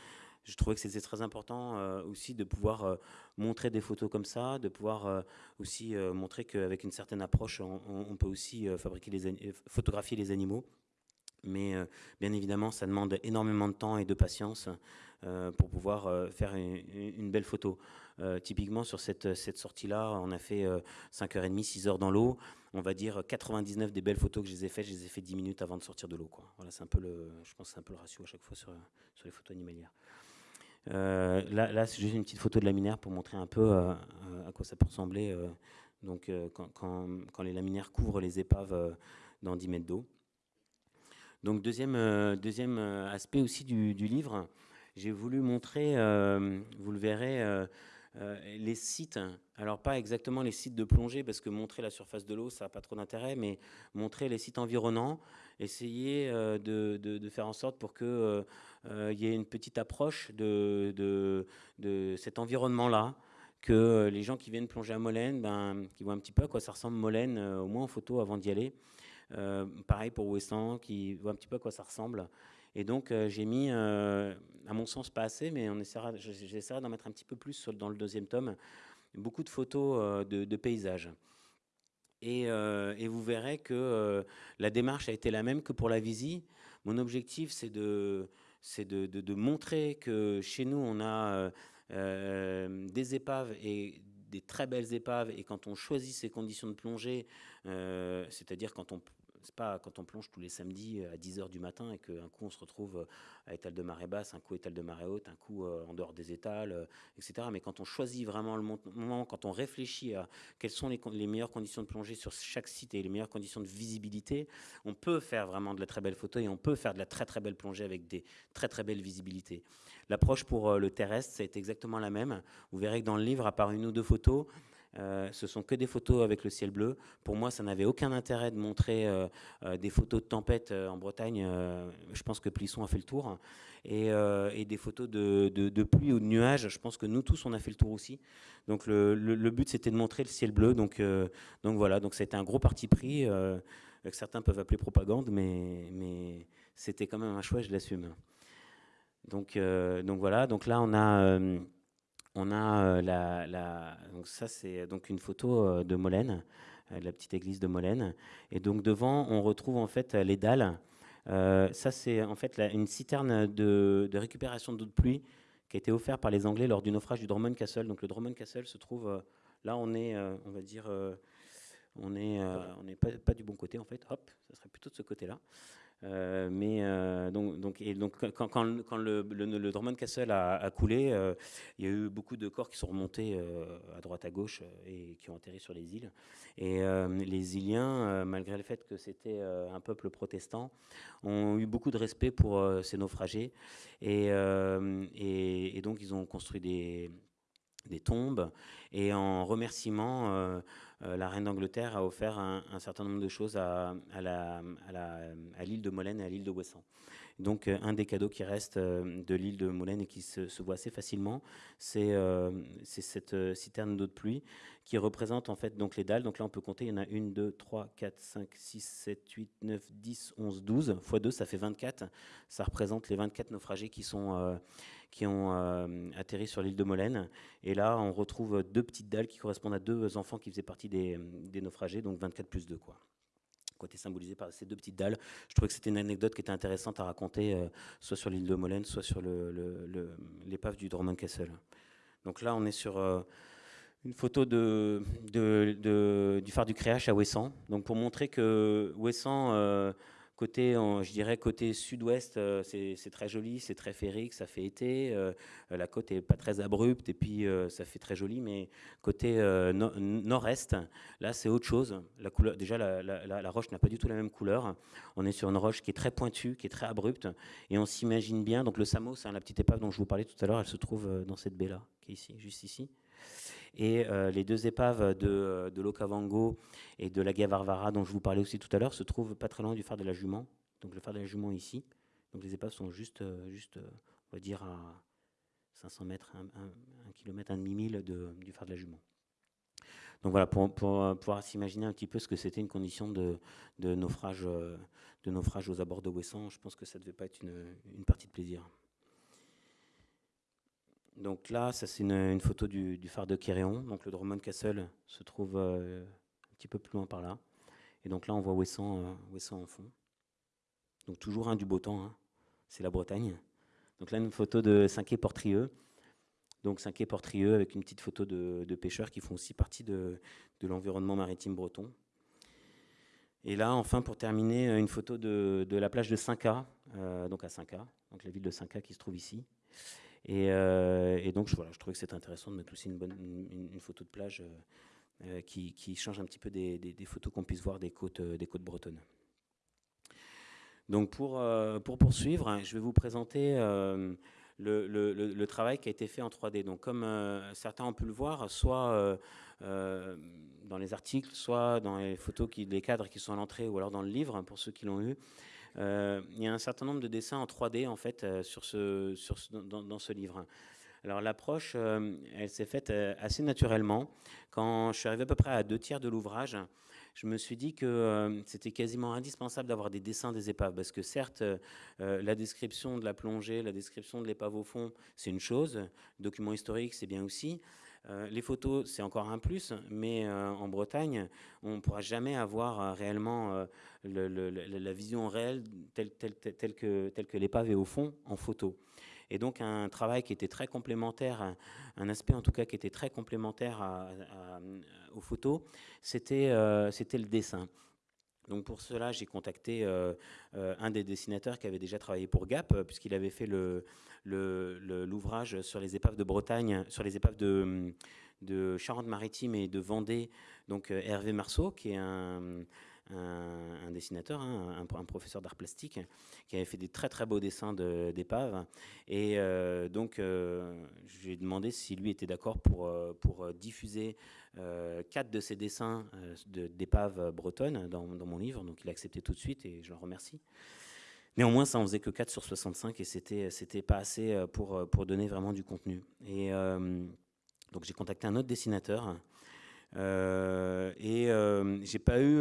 je trouvais que c'était très important euh, aussi de pouvoir euh, montrer des photos comme ça, de pouvoir euh, aussi montrer qu'avec une certaine approche, on, peut aussi fabriquer les photographier les animaux. Mais bien évidemment, ça demande énormément de temps et de patience pour pouvoir faire une, belle photo. typiquement, sur cette, sortie-là, on a fait 5h30, 6h dans l'eau. On va dire 99 des belles photos que je les ai faites, je les ai fait 10 minutes avant de sortir de l'eau. Voilà, c'est un peu le, je pense c'est un peu le ratio à chaque fois sur, les photos animalières. Euh, là, c'est juste une petite photo de laminaire pour montrer un peu euh, à quoi ça peut ressembler euh, donc, quand, quand, les laminaires couvrent les épaves dans 10 mètres d'eau. Donc deuxième, deuxième aspect aussi du, livre, j'ai voulu montrer, vous le verrez, les sites, alors pas exactement les sites de plongée, parce que montrer la surface de l'eau, ça n'a pas trop d'intérêt, mais montrer les sites environnants, essayer de, de, de, faire en sorte pour que euh, il y a une petite approche de, de, cet environnement-là que les gens qui viennent plonger à Molène, ben, qui voient un petit peu à quoi ça ressemble Molène, euh, au moins en photo avant d'y aller. Euh, pareil pour Ouessant, qui voit un petit peu à quoi ça ressemble. Et donc j'ai mis, à mon sens pas assez, mais on essaiera, j'essaierai d'en mettre un petit peu plus dans le deuxième tome, beaucoup de photos de, paysages. Et, vous verrez que la démarche a été la même que pour la Visi. Mon objectif, c'est de, de, montrer que chez nous, on a euh, euh, des épaves et des très belles épaves, et quand on choisit ces conditions de plongée, euh, c'est-à-dire quand on pas quand on plonge tous les samedis à 10h du matin et qu'un coup on se retrouve à étal de marée basse, un coup étal de marée haute, un coup en dehors des étals, etc. Mais quand on choisit vraiment le moment, quand on réfléchit à quelles sont les, les, meilleures conditions de plongée sur chaque site et les meilleures conditions de visibilité, on peut faire vraiment de la très belle photo et on peut faire de la très très belle plongée avec des très très belles visibilités. L'approche pour le terrestre, c'est exactement la même. Vous verrez que dans le livre, à part une ou deux photos, euh, ce sont que des photos avec le ciel bleu. Pour moi, ça n'avait aucun intérêt de montrer euh, euh, des photos de tempête en Bretagne. je pense que Plisson a fait le tour. Et, des photos de, pluie ou de nuages. Je pense que nous tous, on a fait le tour aussi. Donc le, but, c'était de montrer le ciel bleu. Donc, donc voilà, donc c'était un gros parti pris que certains peuvent appeler propagande, mais, c'était quand même un choix, je l'assume. Donc voilà, donc là on a on a euh, la, donc ça c'est donc une photo euh, de Molène, euh, la petite église de Molène. Et donc devant, on retrouve en fait les dalles. ça c'est en fait une citerne de, récupération d'eau de pluie qui a été offerte par les Anglais lors du naufrage du Drummond Castle. Donc le Drummond Castle se trouve là, on est, on va dire, on est, on n'est pas, pas, du bon côté en fait. Hop, ça serait plutôt de ce côté-là. Euh, mais euh, donc, donc, et donc quand, quand, le, le, Drummond Castle a, coulé, euh, il y a eu beaucoup de corps qui sont remontés à droite à gauche et qui ont atterri sur les îles. Et les Iliens, malgré le fait que c'était un peuple protestant, ont eu beaucoup de respect pour ces naufragés. Et, et, donc ils ont construit des, des tombes. Et en remerciement, la reine d'Angleterre a offert un, certain nombre de choses à, à l'île de Molène et à l'île de Ouessant. Donc un des cadeaux qui reste de l'île de Molène et qui se, voit assez facilement, c'est cette citerne d'eau de pluie qui représente en fait donc les dalles. Donc là on peut compter, il y en a 1, 2, 3, 4, 5, 6, 7, 8, 9, 10, 11, 12. x 2 ça fait 24. Ça représente les 24 naufragés qui, sont, qui ont atterri sur l'île de Molène. Et là on retrouve deux petites dalles qui correspondent à deux enfants qui faisaient partie des, des naufragés, donc 24 plus 2 quoi côté symbolisé par ces deux petites dalles. Je trouvais que c'était une anecdote qui était intéressante à raconter, euh, soit sur l'île de Molène, soit sur l'épave le, du Drummond Castle. Donc là, on est sur euh, une photo du phare du Créache à Ouessant. Donc pour montrer que Ouessant Côté, je dirais côté sud-ouest, euh, c'est très joli, c'est très féerique, ça fait été. Euh, la côte est pas très abrupte et puis euh, ça fait très joli. Mais côté nord-est, là c'est autre chose. La couleur, déjà la, roche n'a pas du tout la même couleur. On est sur une roche qui est très pointue, qui est très abrupte, et on s'imagine bien. Donc le Samos, c'est la petite épave dont je vous parlais tout à l'heure, elle se trouve dans cette baie là, qui est ici, juste ici. Et euh, les deux épaves de, de l'Okavango et de la Gavarvara, dont je vous parlais aussi tout à l'heure, se trouvent pas très loin du phare de la Jument. Donc le phare de la Jument ici. Donc les épaves sont juste, euh, juste euh, on va dire, à 500 mètres, 1 km, un demi-mille du phare de la Jument. Donc voilà, pour, pouvoir s'imaginer un petit peu ce que c'était une condition de, naufrage, de naufrage aux abords de Ouessant, je pense que ça ne devait pas être une partie de plaisir. Donc là, ça c'est une, photo du, phare de Kéréon. Donc le Drummond Castle se trouve euh, un petit peu plus loin par là. Et donc là, on voit Ouessant, euh, en fond. Donc toujours un du beau temps, hein. c'est la Bretagne. Donc là, une photo de Saint-Quay-Portrieux. Donc Saint-Quay-Portrieux avec une petite photo de, pêcheurs qui font aussi partie de, l'environnement maritime breton. Et là, enfin, pour terminer, une photo de, la plage de Saint-Ca, euh, donc à Saint-Ca, donc la ville de Saint-Ca qui se trouve ici. Euh, et, donc, je, voilà, je trouvais que c'était intéressant de mettre aussi une, bonne, une, photo de plage euh, euh, qui, qui, change un petit peu des, des, photos qu'on puisse voir des côtes, des côtes bretonnes. Donc, pour, pour poursuivre, je vais vous présenter le, le, travail qui a été fait en 3D. Donc, comme certains ont pu le voir, soit dans les articles, soit dans les photos, qui, les cadres qui sont à l'entrée, ou alors dans le livre, pour ceux qui l'ont eu, il y a un certain nombre de dessins en 3D en fait euh, sur ce, dans, ce livre. Alors l'approche, euh, elle s'est faite assez naturellement. Quand je suis arrivé à peu près à deux tiers de l'ouvrage, je me suis dit que c'était quasiment indispensable d'avoir des dessins des épaves, parce que certes, la description de la plongée, la description de l'épave au fond, c'est une chose, document historique, c'est bien aussi, euh, les photos, c'est encore un plus, mais euh, en Bretagne, on ne pourra jamais avoir euh, réellement la vision réelle telle, que, telle que l'épave est au fond en photo. Et donc un travail qui était très complémentaire, un, aspect en tout cas qui était très complémentaire aux photos, c'était le dessin. Donc pour cela, j'ai contacté un des dessinateurs qui avait déjà travaillé pour Gap, puisqu'il avait fait l'ouvrage sur les épaves de Bretagne, sur les épaves de, Charente-Maritime et de Vendée, donc euh, Hervé Marceau, qui est un, dessinateur, hein, un, professeur d'art plastique, qui avait fait des très très beaux dessins d'épaves. Et euh, donc, euh, j'ai demandé si lui était d'accord pour diffuser quatre de ses dessins d'épaves bretonnes dans, mon livre. Donc, il a accepté tout de suite et je le remercie. Néanmoins, ça en faisait que 4 sur 65 et c'était c'était pas assez euh, pour euh, pour donner vraiment du contenu. Et euh, donc j'ai contacté un autre dessinateur. et j'ai pas eu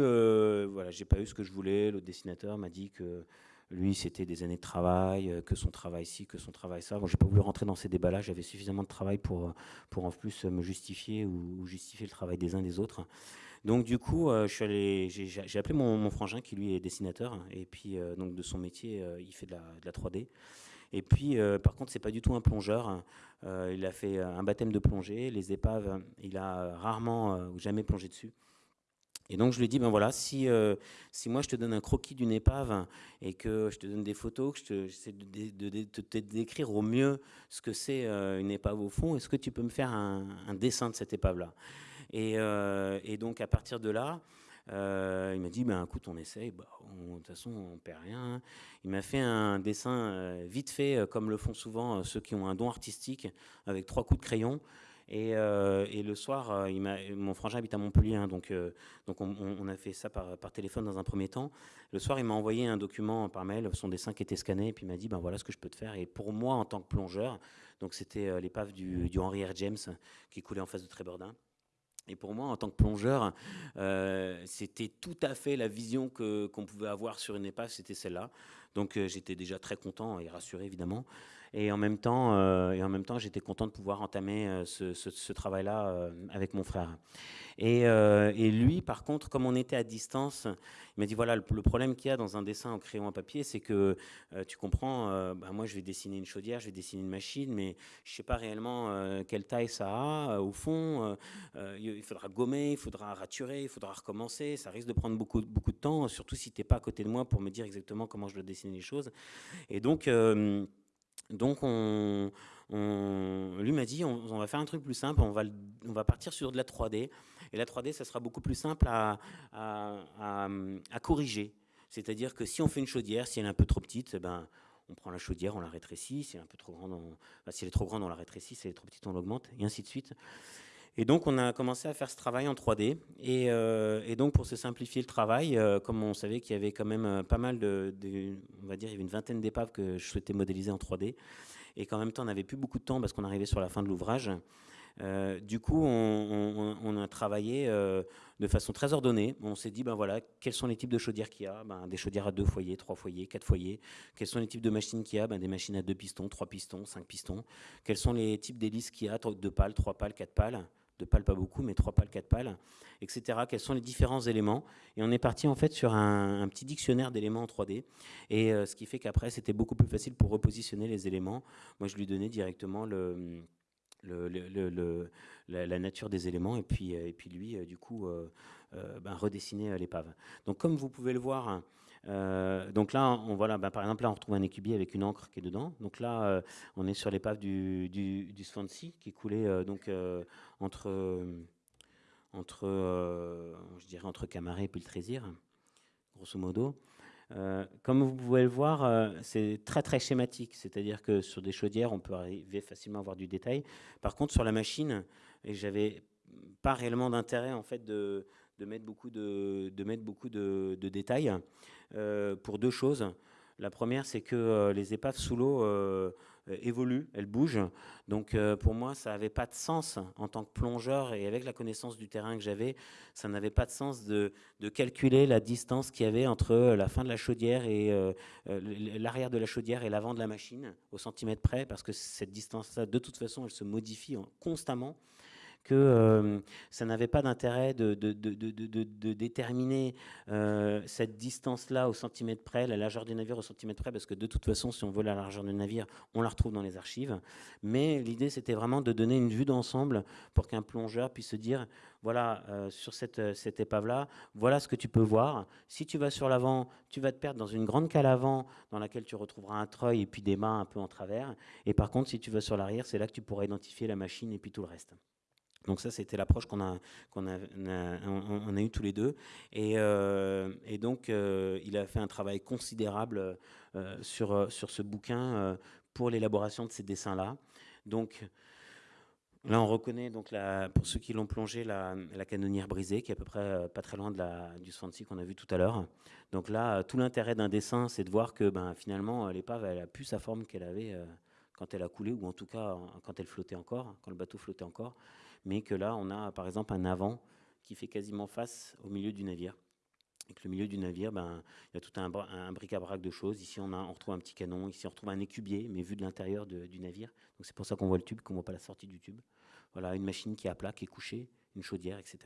voilà j'ai pas eu ce que je voulais. L'autre dessinateur m'a dit que lui, c'était des années de travail, que son travail ci, que son travail ça. Bon, j'ai pas voulu rentrer dans ces débats-là. J'avais suffisamment de travail pour, pour en plus me justifier ou, justifier le travail des uns des autres. Donc du coup, euh, j'ai appelé mon, frangin qui lui est dessinateur et puis euh, donc de son métier, euh, il fait de la, 3D. Et puis, par contre, c'est pas du tout un plongeur. il a fait un baptême de plongée. Les épaves, il a rarement ou jamais plongé dessus. Et donc je lui dit, ben voilà, si, si moi je te donne un croquis d'une épave et que je te donne des photos, que j'essaie de, te décrire au mieux ce que c'est une épave au fond, est-ce que tu peux me faire un, dessin de cette épave-là? Euh, et, donc à partir de là, euh, il m'a dit, ben, écoute, on essaye. Bah, de toute façon, on perd rien. Il m'a fait un dessin euh, vite fait, comme le font souvent ceux qui ont un don artistique, avec trois coups de crayon. Et, le soir, il mon frangin habite à Montpellier, hein, donc, donc on, a fait ça par, téléphone dans un premier temps. Le soir, il m'a envoyé un document par mail, son dessin qui était scanné, et puis il m'a dit, ben voilà ce que je peux te faire. Et pour moi, en tant que plongeur, donc c'était l'épave du, du, Henry R. James qui coulait en face de Trébordin. Et pour moi, en tant que plongeur, euh, c'était tout à fait la vision qu'on pouvait avoir sur une épave, c'était celle-là. Donc euh, j'étais déjà très content et rassuré évidemment. Et en même temps, euh, et en même temps, j'étais content de pouvoir entamer euh, ce, travail-là euh, avec mon frère. Et, et, lui, par contre, comme on était à distance, il m'a dit voilà, le, problème qu'il y a dans un dessin en crayon à papier, c'est que tu comprends, bah, moi je vais dessiner une chaudière, je vais dessiner une machine, mais je sais pas réellement quelle taille ça a. au fond, il faudra gommer, il faudra raturer, il faudra recommencer. Ça risque de prendre beaucoup, beaucoup de temps, surtout si tu n'es pas à côté de moi pour me dire exactement comment je dois dessiner les choses. Et donc, donc, on, lui m'a dit, on, va faire un truc plus simple, on va, on va partir sur de la 3D. Et la 3D, ça sera beaucoup plus simple à, corriger. C'est-à-dire que si on fait une chaudière, si elle est un peu trop petite, eh ben, on prend la chaudière, on la rétrécit. Si elle est un peu trop grande, si elle est trop grande, on la rétrécit. Si elle est trop petite, on l'augmente, et ainsi de suite. Et donc, on a commencé à faire ce travail en 3D. Euh, et, donc, pour se simplifier le travail, euh, comme on savait qu'il y avait quand même euh, pas mal de, On va dire, il y avait une vingtaine d'épaves que je souhaitais modéliser en 3D. Et qu'en même temps, on n'avait plus beaucoup de temps parce qu'on arrivait sur la fin de l'ouvrage. du coup, on, a travaillé de façon très ordonnée. On s'est dit, ben voilà, quels sont les types de chaudières qu'il y a? Ben, Des chaudières à deux foyers, trois foyers, quatre foyers. Quels sont les types de machines qu'il y a? Ben, Des machines à deux pistons, trois pistons, cinq pistons. Quels sont les types d'hélices qu'il y a? Deux pales, trois pales, quatre pales de pales pas beaucoup, mais trois pales, quatre pales, etc. Quels sont les différents éléments? Et on est parti en fait sur un, petit dictionnaire d'éléments en 3D. Et euh, ce qui fait qu'après, c'était beaucoup plus facile pour repositionner les éléments. Moi, je lui donnais directement la, nature des éléments et puis, euh, et puis lui, euh, du coup, ben, redessiner l'épave. Donc comme vous pouvez le voir, euh, donc là, on, bah, par exemple, là, on retrouve un écubier avec une encre qui est dedans. Donc là, euh, on est sur l'épave du, du, Swansea qui coulait euh, donc entre, entre, je dirais entre Camaret et puis le Trésir, grosso modo. comme vous pouvez le voir, c'est très très schématique, c'est-à-dire que sur des chaudières, on peut arriver facilement à avoir du détail. Par contre, sur la machine, j'avais pas réellement d'intérêt en fait de, de mettre beaucoup de, de mettre beaucoup de, de détails euh, pour deux choses. La première, c'est que euh, les épaves sous l'eau euh, évoluent, elles bougent. Donc pour moi, ça n'avait pas de sens en tant que plongeur et avec la connaissance du terrain que j'avais, ça n'avait pas de sens de, de calculer la distance qu'il y avait entre la fin de la chaudière et l'arrière de la chaudière et l'avant de la machine au centimètre près, parce que cette distance-là, de toute façon, elle se modifie constamment que euh, ça n'avait pas d'intérêt de, déterminer euh, cette distance-là au centimètre près, la largeur du navire au centimètre près, parce que de toute façon, si on veut la largeur du navire, on la retrouve dans les archives. Mais l'idée, c'était vraiment de donner une vue d'ensemble pour qu'un plongeur puisse se dire, voilà, euh, sur cette, cette épave-là, voilà ce que tu peux voir. Si tu vas sur l'avant, tu vas te perdre dans une grande cale avant dans laquelle tu retrouveras un treuil et puis des mains un peu en travers. Et par contre, si tu vas sur l'arrière, c'est là que tu pourras identifier la machine et puis tout le reste. Donc ça, c'était l'approche qu'on a, qu'on a, on a, eu tous les deux. Et, euh, donc, euh, il a fait un travail considérable euh, sur, sur ce bouquin pour l'élaboration de ces dessins-là. Donc, là, on reconnaît, donc la, pour ceux qui l'ont plongé, la, la, canonnière brisée, qui est à peu près pas très loin de la, du Swansea qu'on a vu tout à l'heure. Donc là, tout l'intérêt d'un dessin, c'est de voir que ben, finalement, l'épave, elle a plus sa forme qu'elle avait quand elle a coulé, ou en tout cas quand elle flottait encore, quand le bateau flottait encore mais que là, on a par exemple un avant qui fait quasiment face au milieu du navire. Et que le milieu du navire, ben, il y a tout un, un bric-à-brac de choses. Ici, on, retrouve un petit canon. Ici, on retrouve un écubier, mais vu de l'intérieur du navire. Donc, c'est pour ça qu'on voit le tube, qu'on ne voit pas la sortie du tube. Voilà, une machine qui est à plat, qui est couchée, une chaudière, etc.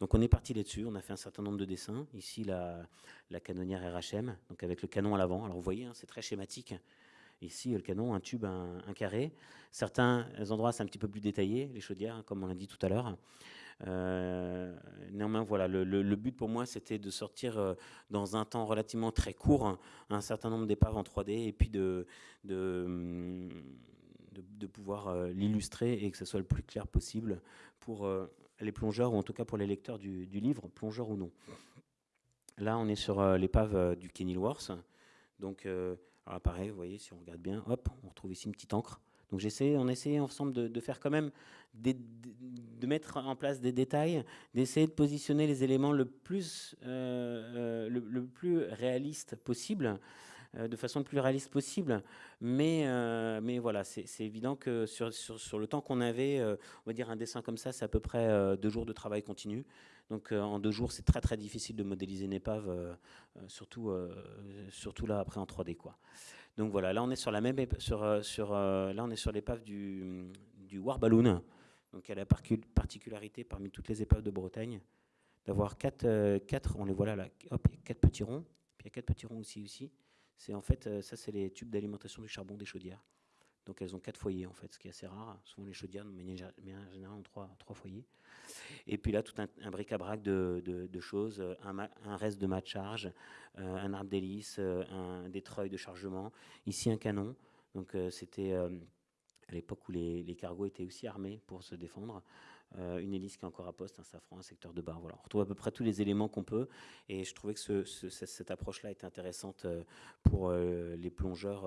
Donc, on est parti là-dessus. On a fait un certain nombre de dessins. Ici, la, la canonnière RHM, donc avec le canon à l'avant. Alors, vous voyez, hein, c'est très schématique. Ici, le canon, un tube, un, carré. Certains endroits, c'est un petit peu plus détaillé, les chaudières, hein, comme on l'a dit tout à l'heure. Euh, néanmoins, voilà, le, but pour moi, c'était de sortir euh, dans un temps relativement très court un certain nombre d'épaves en 3D et puis de, de, de, pouvoir euh, l'illustrer et que ce soit le plus clair possible pour les plongeurs ou en tout cas pour les lecteurs du, du livre, plongeurs ou non. Là, on est sur l'épave du Kenilworth. Donc, alors pareil, vous voyez, si on regarde bien, hop, on retrouve ici une petite encre. Donc j'essaie, on essayait ensemble de, faire quand même, de mettre en place des détails, d'essayer de positionner les éléments le plus, euh, le, plus réaliste possible. De façon le plus réaliste possible. Mais, mais voilà, c'est évident que sur, sur, le temps qu'on avait, on va dire un dessin comme ça, c'est à peu près deux jours de travail continu. Donc en deux jours, c'est très très difficile de modéliser une épave, surtout, surtout là après en 3D. Quoi. Donc voilà, là on est sur la même sur, euh, sur euh, là on est sur l'épave du, du War Balloon. Donc elle a la particularité parmi toutes les épaves de Bretagne d'avoir quatre, euh, quatre, on les voit là, hop, quatre petits ronds, puis il y a quatre petits ronds aussi aussi. C'est en fait ça c'est les tubes d'alimentation du charbon des chaudières. Donc elles ont quatre foyers en fait, ce qui est assez rare. Souvent les chaudières, mais en général, ont trois, trois foyers. Et puis là, tout un, bric-à-brac de, choses, un, reste de mat charge, euh, un arbre d'hélice, euh, un détreuil de chargement. Ici, un canon. Donc c'était euh, à l'époque où les, cargos étaient aussi armés pour se défendre. Une hélice qui est encore à poste, un safran, un secteur de bar. Voilà. On retrouve à peu près tous les éléments qu'on peut. Et je trouvais que cette approche-là était intéressante pour les plongeurs,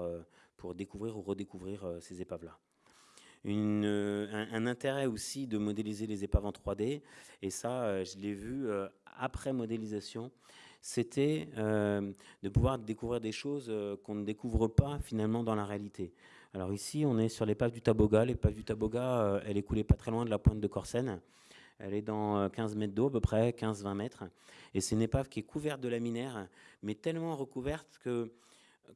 pour découvrir ou redécouvrir ces épaves-là. Euh, un, intérêt aussi de modéliser les épaves en 3D, et ça, euh, je l'ai vu euh, après modélisation, c'était de pouvoir découvrir des choses qu'on ne découvre pas finalement dans la réalité. Alors ici, on est sur l'épave du Taboga. L'épave du Taboga, elle est coulée pas très loin de la pointe de Corsen. Elle est dans 15 mètres d'eau, à peu près 15-20 mètres. Et c'est une épave qui est couverte de laminaire, mais tellement recouverte que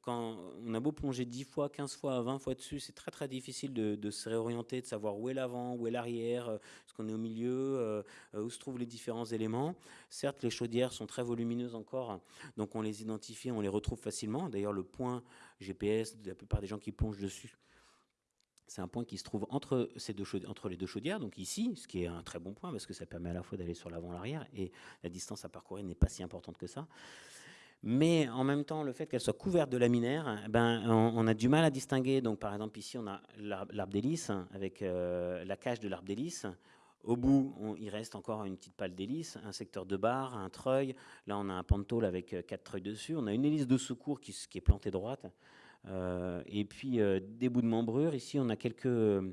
quand on a beau plonger 10 fois, 15 fois, 20 fois dessus, c'est très très difficile de, se réorienter, de savoir où est l'avant, où est l'arrière, euh, est-ce qu'on est au milieu, euh, euh, où se trouvent les différents éléments. Certes, les chaudières sont très volumineuses encore, donc on les identifie, on les retrouve facilement. D'ailleurs, le point GPS de la plupart des gens qui plongent dessus, c'est un point qui se trouve entre, ces deux entre les deux chaudières, donc ici, ce qui est un très bon point parce que ça permet à la fois d'aller sur l'avant et l'arrière, et la distance à parcourir n'est pas si importante que ça. Mais en même temps, le fait qu'elle soit couverte de laminaire, eh ben, on, a du mal à distinguer. Donc, par exemple, ici, on a l'arbre d'hélice avec euh, la cage de l'arbre d'hélice. Au bout, il reste encore une petite pale d'hélice, un secteur de barre, un treuil. Là, on a un pantôle avec euh, quatre treuils dessus. On a une hélice de secours qui, est plantée droite. Euh, et puis, des bouts de membrure. Ici, on a quelques,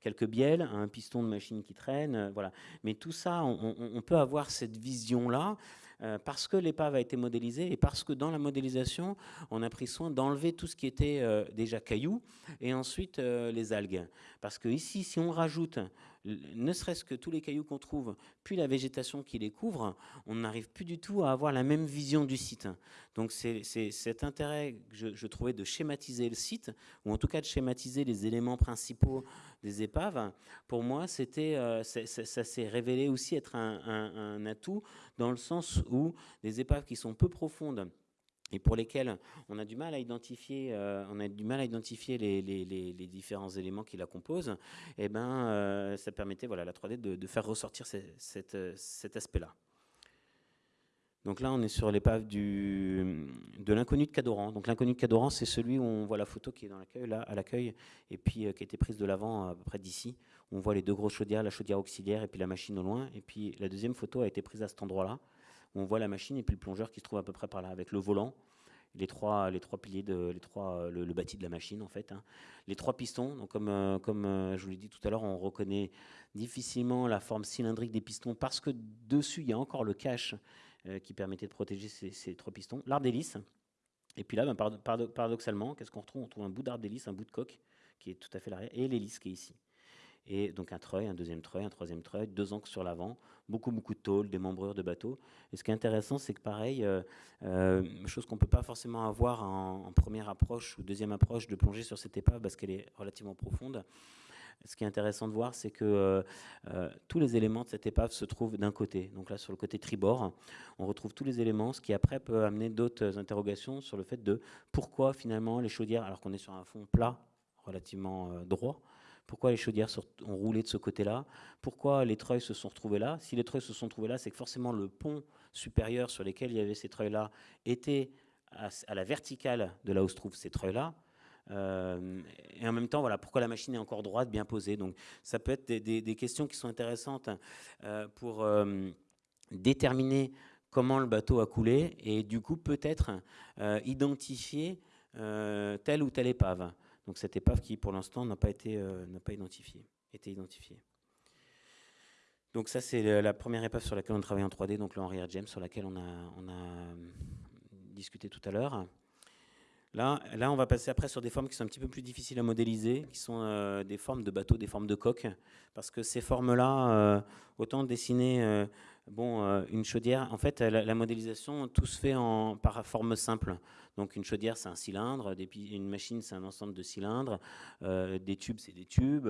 quelques bielles, un piston de machine qui traîne. voilà. Mais tout ça, on, on peut avoir cette vision-là. Euh, parce que l'épave a été modélisée et parce que dans la modélisation, on a pris soin d'enlever tout ce qui était euh, déjà cailloux et ensuite euh, les algues. Parce que ici, si on rajoute ne serait-ce que tous les cailloux qu'on trouve, puis la végétation qui les couvre, on n'arrive plus du tout à avoir la même vision du site. Donc c'est cet intérêt que je, trouvais de schématiser le site, ou en tout cas de schématiser les éléments principaux des épaves. Pour moi, euh, ça s'est révélé aussi être un atout dans le sens où des épaves qui sont peu profondes, et pour lesquels on a du mal à identifier, euh, on a du mal à identifier les, différents éléments qui la composent, eh ben, euh, ça permettait voilà, la 3D de, faire ressortir cet aspect-là. Donc là, on est sur l'épave de l'inconnu de Cadoran. Donc l'inconnu de Cadoran, c'est celui où on voit la photo qui est dans l'accueil, là, à l'accueil, et puis euh, qui a été prise de l'avant à peu près d'ici. On voit les deux grosses chaudières, la chaudière auxiliaire et puis la machine au loin. Et puis la deuxième photo a été prise à cet endroit-là on voit la machine et puis le plongeur qui se trouve à peu près par là, avec le volant, les trois, les trois piliers, de, les trois, le, bâti de la machine en fait. Hein. Les trois pistons, donc comme, euh, comme euh, je vous l'ai dit tout à l'heure, on reconnaît difficilement la forme cylindrique des pistons parce que dessus il y a encore le cache euh, qui permettait de protéger ces, trois pistons. L'arbre d'hélice, et puis là, ben, paradoxalement, qu'est-ce qu'on retrouve? On trouve un bout d'arbre d'hélice, un bout de coque qui est tout à fait l'arrière, et l'hélice qui est ici et donc un treuil, un deuxième treuil, un troisième treuil, deux ancres sur l'avant, beaucoup beaucoup de tôles, des membrures de bateau. Et ce qui est intéressant, c'est que pareil, euh, euh, chose qu'on peut pas forcément avoir en, première approche ou deuxième approche de plonger sur cette épave parce qu'elle est relativement profonde. Ce qui est intéressant de voir, c'est que euh, tous les éléments de cette épave se trouvent d'un côté. Donc là, sur le côté tribord, on retrouve tous les éléments, ce qui après peut amener d'autres interrogations sur le fait de pourquoi finalement les chaudières, alors qu'on est sur un fond plat, relativement droit, pourquoi les chaudières ont roulé de ce côté-là? Pourquoi les treuils se sont retrouvés là? Si les treuils se sont trouvés là, c'est que forcément le pont supérieur sur lequel il y avait ces treuils-là était à, la verticale de là où se trouvent ces treuils-là. Euh, et en même temps, voilà, pourquoi la machine est encore droite, bien posée? Donc, ça peut être des, questions qui sont intéressantes euh, pour euh, déterminer comment le bateau a coulé et du coup peut-être identifier telle ou telle épave. Donc cette épave qui, pour l'instant, n'a pas été n'a pas identifiée, été identifiée. Donc ça, c'est la première épave sur laquelle on travaille en 3D, donc le Henry. James, sur laquelle on a, on a discuté tout à l'heure. Là, là, on va passer après sur des formes qui sont un petit peu plus difficiles à modéliser, qui sont euh, des formes de bateaux, des formes de coques, parce que ces formes-là, euh, autant dessiner euh, bon, une chaudière, en fait, la, modélisation, tout se fait en, par forme simple. Donc une chaudière, c'est un cylindre, une machine, c'est un ensemble de cylindres, des tubes, c'est des tubes.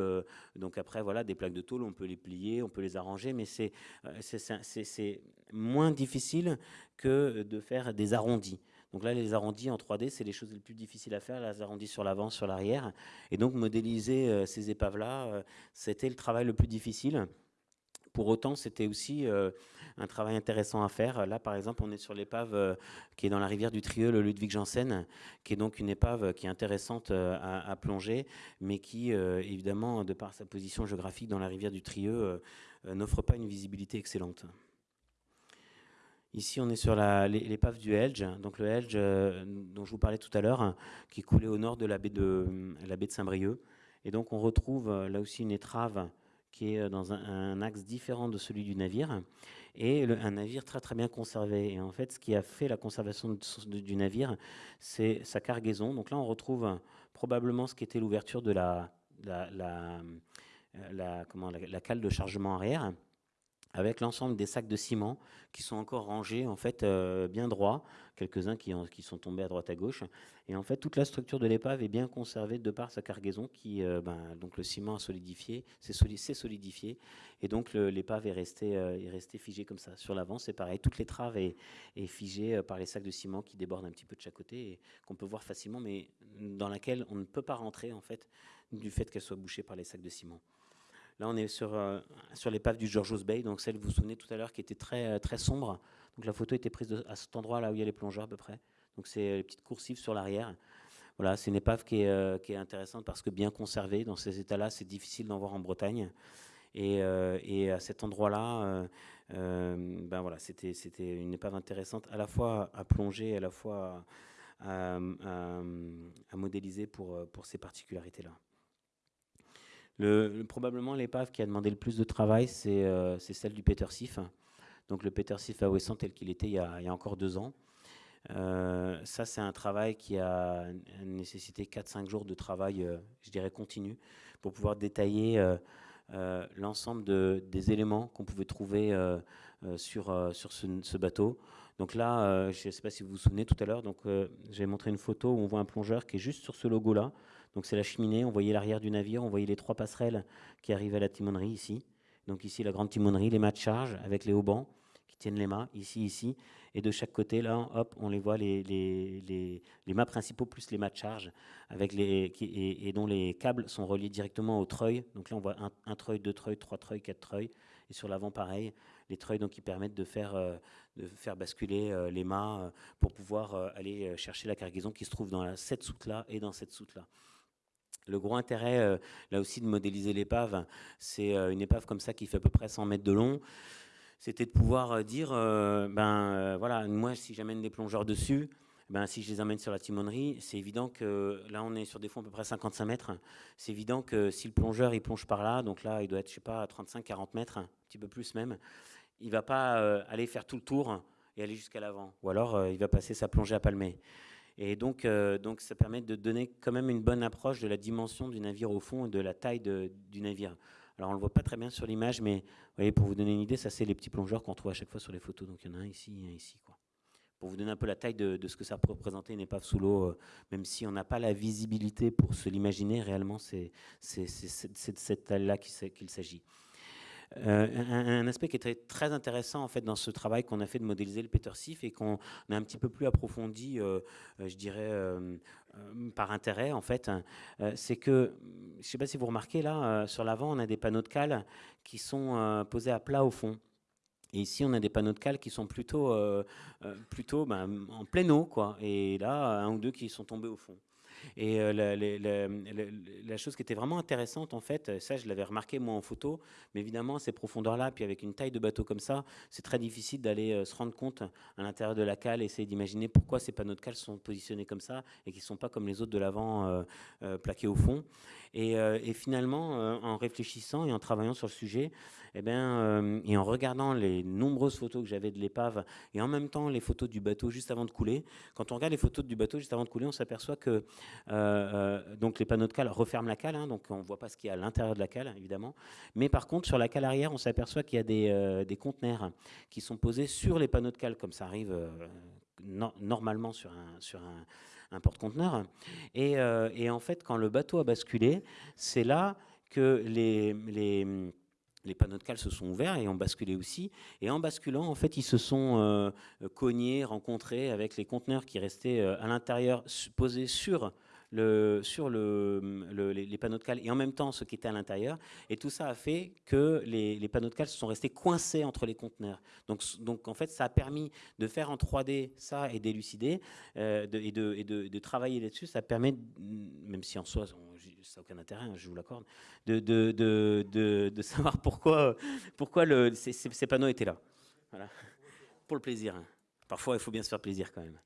donc après, voilà, des plaques de tôle, on peut les plier, on peut les arranger, mais c'est moins difficile que de faire des arrondis. Donc là, les arrondis en 3D, c'est les choses les plus difficiles à faire, les arrondis sur l'avant, sur l'arrière. Et donc modéliser euh, ces épaves-là, euh, c'était le travail le plus difficile. Pour autant, c'était aussi euh, un travail intéressant à faire. Là, par exemple, on est sur l'épave qui est dans la rivière du Trieux, le Ludwig Janssen, qui est donc une épave qui est intéressante à, plonger, mais qui, évidemment, de par sa position géographique dans la rivière du Trieux, n'offre pas une visibilité excellente. Ici, on est sur l'épave du Helge, donc le Helge euh, dont je vous parlais tout à l'heure, qui coulait au nord de la baie de, Saint-Brieuc. Et donc, on retrouve euh, là aussi une étrave qui est euh, dans un, axe différent de celui du navire, et un navire très très bien conservé. Et en fait, ce qui a fait la conservation du navire, c'est sa cargaison. Donc là, on retrouve probablement ce qui était l'ouverture de la, la, la, comment, la, cale de chargement arrière avec l'ensemble des sacs de ciment qui sont encore rangés en fait euh, bien droits, quelques-uns qui, sont tombés à droite à gauche. Et en fait, toute la structure de l'épave est bien conservée de par sa cargaison qui, euh, ben, donc le ciment a solidifié, s'est solidifié, et donc l'épave est restée euh, est restée figée comme ça. Sur l'avant, c'est pareil, toute l'étrave est, est figée par les sacs de ciment qui débordent un petit peu de chaque côté et qu'on peut voir facilement, mais dans laquelle on ne peut pas rentrer en fait du fait qu'elle soit bouchée par les sacs de ciment. Là, on est sur, euh, sur l'épave du George's Bay, donc celle, vous vous souvenez tout à l'heure, qui était très, euh, très sombre. Donc la photo était prise à cet endroit là où il y a les plongeurs à peu près. Donc c'est les petites coursives sur l'arrière. Voilà, c'est une épave qui est, euh, qui est, intéressante parce que bien conservée. Dans ces états-là, c'est difficile d'en voir en Bretagne. Et, et à cet endroit-là, ben voilà, c'était une épave intéressante à la fois à plonger, à la fois à, à modéliser pour, pour ces particularités-là. Le, probablement l'épave qui a demandé le plus de travail, c'est euh, celle du Peter Sif. Donc le Peter Sif à Ouessant tel qu'il était il y, a, encore deux ans. Euh, ça, c'est un travail qui a nécessité 4-5 jours de travail, euh, je dirais, continu, pour pouvoir détailler l'ensemble de, des éléments qu'on pouvait trouver sur, sur ce, bateau. Donc là, je ne sais pas si vous vous souvenez tout à l'heure, donc j'ai montré une photo où on voit un plongeur qui est juste sur ce logo-là. Donc c'est la cheminée, on voyait l'arrière du navire, on voyait les trois passerelles qui arrivaient à la timonerie ici. Donc ici la grande timonerie, les mâts de charge avec les haubans qui tiennent les mâts, ici, ici. Et de chaque côté, là, hop, on les voit, les, les, les, mâts principaux plus les mâts de charge, avec les, et, dont les câbles sont reliés directement au treuil. Donc là, on voit un, treuil, deux treuils, trois treuils, quatre treuils. Et sur l'avant, pareil, les treuils donc, qui permettent de faire, euh, de faire basculer euh, les mâts euh, pour pouvoir aller chercher la cargaison qui se trouve dans cette soute-là et dans cette soute-là. Le gros intérêt, euh, là aussi, de modéliser l'épave, c'est euh, une épave comme ça qui fait à peu près 100 mètres de long. C'était de pouvoir euh, dire, ben voilà, moi, si j'amène des plongeurs dessus, ben, si je les amène sur la timonerie, c'est évident que là, on est sur des fonds à peu près 55 mètres. C'est évident que si le plongeur, il plonge par là, donc là, il doit être, je sais pas, à 35-40 mètres, un petit peu plus même, il va pas aller faire tout le tour et aller jusqu'à l'avant. Ou alors, il va passer sa plongée à palmer. Et donc, euh, donc, ça permet de donner quand même une bonne approche de la dimension du navire au fond et de la taille du navire. Alors, on ne le voit pas très bien sur l'image, mais vous voyez, pour vous donner une idée, ça, c'est les petits plongeurs qu'on trouve à chaque fois sur les photos. Donc, il y en a un ici et un ici. Pour vous donner un peu la taille de, ce que ça peut représenter une épave sous l'eau, euh, même si on n'a pas la visibilité pour se l'imaginer, réellement, c'est de cette taille-là qu'il s'agit. Euh, un, aspect qui est très, intéressant en fait dans ce travail qu'on a fait de modéliser le Peter Sif et qu'on a un petit peu plus approfondi, euh, euh, je dirais, par intérêt en fait, hein, c'est que, je ne sais pas si vous remarquez là, sur l'avant, on a des panneaux de cale qui sont posés à plat au fond. Et ici, on a des panneaux de cale qui sont plutôt, plutôt ben, en pleine eau, quoi. Et là, un ou deux qui sont tombés au fond. Et la, chose qui était vraiment intéressante, en fait, ça je l'avais remarqué moi en photo, mais évidemment ces profondeurs-là, puis avec une taille de bateau comme ça, c'est très difficile d'aller se rendre compte à l'intérieur de la cale, essayer d'imaginer pourquoi ces panneaux de cale sont positionnés comme ça et qui ne sont pas comme les autres de l'avant plaqués au fond. Et, finalement, en réfléchissant et en travaillant sur le sujet, eh bien, euh, et en regardant les nombreuses photos que j'avais de l'épave et en même temps les photos du bateau juste avant de couler, quand on regarde les photos du bateau juste avant de couler, on s'aperçoit que euh, euh, donc les panneaux de cale referment la cale, hein, donc on ne voit pas ce qu'il y a à l'intérieur de la cale, évidemment. Mais par contre, sur la cale arrière, on s'aperçoit qu'il y a des, des, conteneurs qui sont posés sur les panneaux de cale, comme ça arrive normalement sur un, sur un, porte-conteneur. Et, en fait, quand le bateau a basculé, c'est là que les, les panneaux de cale se sont ouverts et ont basculé aussi. Et en basculant, en fait, ils se sont euh, cognés, rencontrés avec les conteneurs qui restaient euh, à l'intérieur, posés sur sur le, les, panneaux de cale et en même temps ce qui était à l'intérieur. Et tout ça a fait que les, panneaux de cale se sont restés coincés entre les conteneurs. Donc, donc en fait, ça a permis de faire en 3D ça et d'élucider euh, et, de, et de, travailler là-dessus. Ça permet, même si en soi, ça n'a aucun intérêt, hein, je vous l'accorde, de, de, savoir pourquoi, pourquoi ces, ces, panneaux étaient là. Voilà. Pour le plaisir. Hein. Parfois, il faut bien se faire plaisir quand même.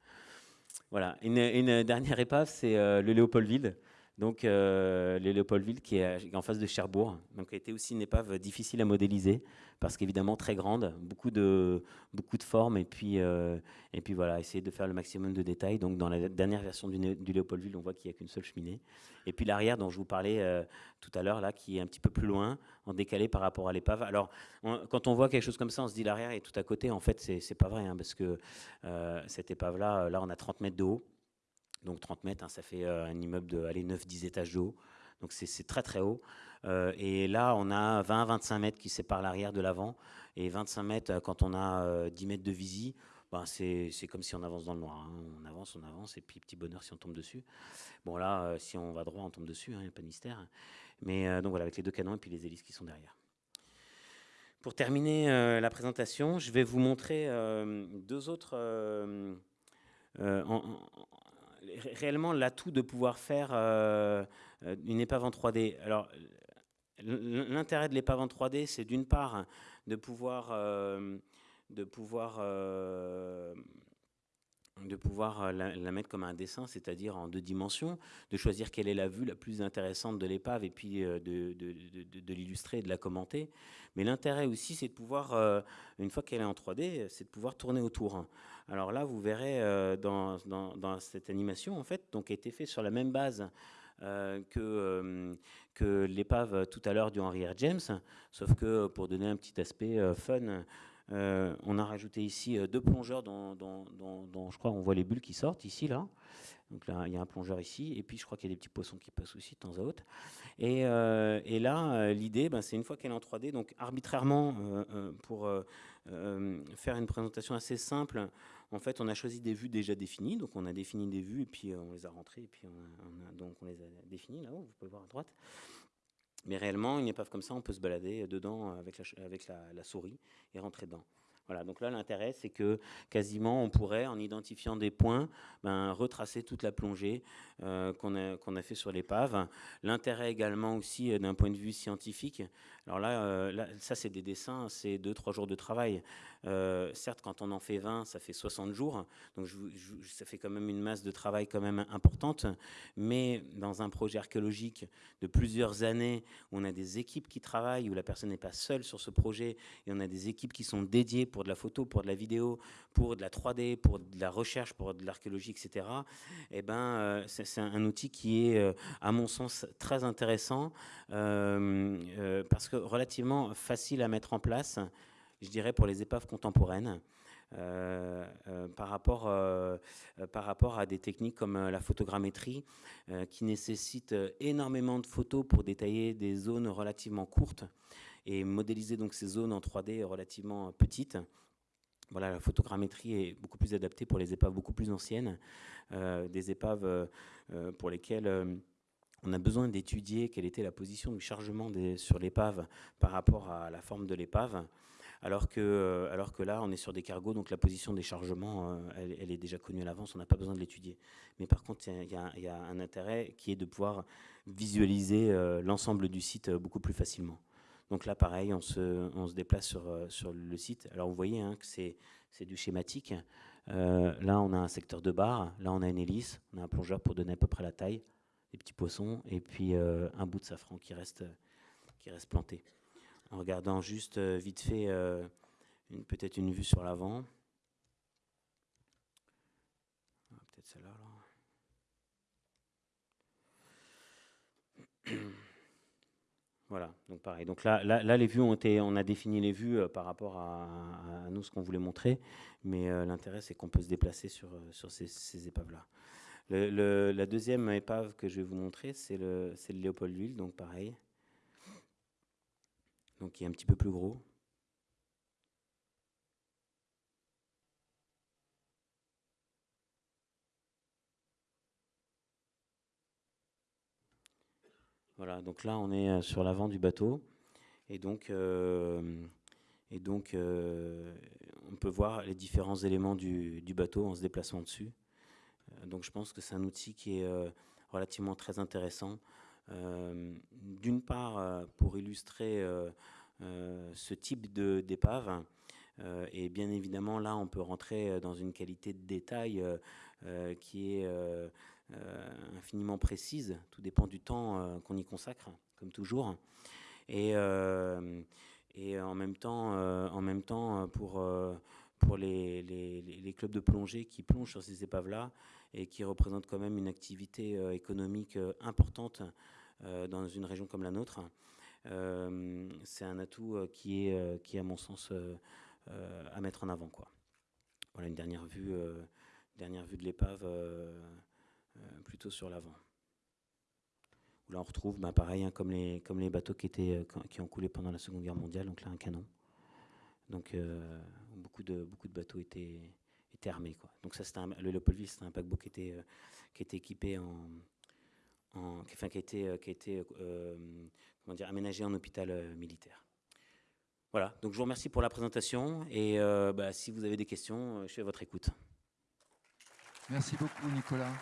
Voilà. Une, dernière épave, c'est euh, le Léopoldville. Donc, euh, le Léopoldville qui est en face de Cherbourg. Donc, a été aussi une épave difficile à modéliser parce qu'évidemment très grande, beaucoup de, beaucoup de formes et puis, euh, et puis voilà, essayer de faire le maximum de détails. Donc, dans la dernière version du, Léopoldville, on voit qu'il n'y a qu'une seule cheminée. Et puis l'arrière dont je vous parlais euh, tout à l'heure, là, qui est un petit peu plus loin, en décalé par rapport à l'épave. Alors, quand on voit quelque chose comme ça, on se dit l'arrière est tout à côté. En fait, c'est pas vrai, hein, parce que cette épave-là, là, on a 30 mètres de haut. Donc 30 mètres, hein, ça fait euh, un immeuble de 9-10 étages de haut. Donc c'est très très haut. Euh, et là, on a 20-25 mètres qui séparent l'arrière de l'avant. Et 25 mètres, euh, quand on a 10 mètres de visie, ben c'est comme si on avance dans le noir. Hein. On avance, on avance, et puis petit bonheur si on tombe dessus. Bon là, si on va droit, on tombe dessus, il hein, n'y a pas de mystère. Mais donc voilà, avec les deux canons et puis les hélices qui sont derrière. Pour terminer la présentation, je vais vous montrer deux autres... réellement l'atout de pouvoir faire euh, euh, une épave en 3D. Alors, l'intérêt de l'épave en 3D, c'est d'une part de pouvoir, euh, de pouvoir de pouvoir la, mettre comme un dessin, c'est-à-dire en deux dimensions, de choisir quelle est la vue la plus intéressante de l'épave et puis euh, de, de, l'illustrer et de la commenter. Mais l'intérêt aussi, c'est de pouvoir, une fois qu'elle est en 3D, c'est de pouvoir tourner autour. Alors là, vous verrez dans, dans, cette animation, en fait, donc a été fait sur la même base que, que l'épave tout à l'heure du Henry R. James, sauf que pour donner un petit aspect fun, euh, on a rajouté ici euh, deux plongeurs dont, je crois on voit les bulles qui sortent ici là. Donc là il y a un plongeur ici et puis je crois qu'il y a des petits poissons qui passent aussi de temps à autre. Et, euh, là l'idée ben, c'est une fois qu'elle est en 3D donc arbitrairement pour faire une présentation assez simple en fait on a choisi des vues déjà définies donc on a défini des vues et puis on les a rentrées et puis on donc on les a définies là-haut vous pouvez voir à droite. Mais réellement, une épave comme ça, on peut se balader dedans avec la, souris et rentrer dedans. Voilà, donc là, l'intérêt, c'est que quasiment, on pourrait, en identifiant des points, ben, retracer toute la plongée euh, qu'on a, qu'on a fait sur l'épave. L'intérêt également aussi, euh, d'un point de vue scientifique, alors là, euh, là ça, c'est des dessins, c'est 2-3 jours de travail. Euh, certes, quand on en fait 20, ça fait 60 jours, donc ça fait quand même une masse de travail quand même importante. Mais dans un projet archéologique de plusieurs années, où on a des équipes qui travaillent, où la personne n'est pas seule sur ce projet, et on a des équipes qui sont dédiées pour de la photo, pour de la vidéo, pour de la 3D, pour de la recherche, pour de l'archéologie, etc. Eh ben, euh, c'est un outil qui est, à mon sens, très intéressant parce que relativement facile à mettre en place je dirais, pour les épaves contemporaines. Euh, euh, par, rapport, euh, par rapport à des techniques comme la photogrammétrie qui nécessitent énormément de photos pour détailler des zones relativement courtes et modéliser donc ces zones en 3D relativement petites. Voilà, la photogrammétrie est beaucoup plus adaptée pour les épaves beaucoup plus anciennes, des épaves pour lesquelles on a besoin d'étudier quelle était la position du chargement sur l'épave par rapport à la forme de l'épave. alors que, alors que là, on est sur des cargos, donc la position des chargements, elle, est déjà connue à l'avance, on n'a pas besoin de l'étudier. Mais par contre, il y, a un intérêt qui est de pouvoir visualiser l'ensemble du site beaucoup plus facilement. Donc là, pareil, on se, on se déplace sur, sur le site. Alors vous voyez hein, que c'est du schématique. là, on a un secteur de bar, là, on a une hélice, on a un plongeur pour donner à peu près la taille, des petits poissons, et puis un bout de safran qui reste, qui reste planté en regardant juste euh, vite fait euh, peut-être une vue sur l'avant. Ah. [clears throat] Voilà, donc pareil. Donc là, là, les vues ont été, on a défini les vues euh, par rapport à, nous ce qu'on voulait montrer, mais l'intérêt c'est qu'on peut se déplacer sur, sur ces, épaves-là. La deuxième épave que je vais vous montrer, c'est le, le Léopoldville, donc pareil donc qui est un petit peu plus gros. Voilà, donc là on est euh, sur l'avant du bateau et donc, euh, et donc euh, on peut voir les différents éléments du, bateau en se déplaçant dessus. Donc je pense que c'est un outil qui est relativement très intéressant euh, d'une part, euh, pour illustrer euh, ce type d'épave, et bien évidemment, là, on peut rentrer dans une qualité de détail qui est infiniment précise. Tout dépend du temps qu'on y consacre, comme toujours. Et, et en même temps, en même temps pour, pour les, les, les, clubs de plongée qui plongent sur ces épaves-là et qui représentent quand même une activité économique importante euh, dans une région comme la nôtre. Euh, c'est un atout euh, qui est, qui à mon sens, à mettre en avant. Voilà une dernière vue, dernière vue de l'épave plutôt sur l'avant. Là, on retrouve, bah, pareil, hein, comme, les, comme les bateaux qui, étaient, qui ont coulé pendant la Seconde Guerre mondiale, donc là, un canon. Donc, beaucoup, de, beaucoup de bateaux étaient, étaient armés. Quoi. Donc, ça, c'était le Leopoldville, c'était un paquebot qui était, qui était équipé en, qui a été, euh, qui été euh, comment dire, aménagé en hôpital euh, militaire. Voilà, donc je vous remercie pour la présentation et bah, si vous avez des questions, je suis à votre écoute. Merci beaucoup Nicolas.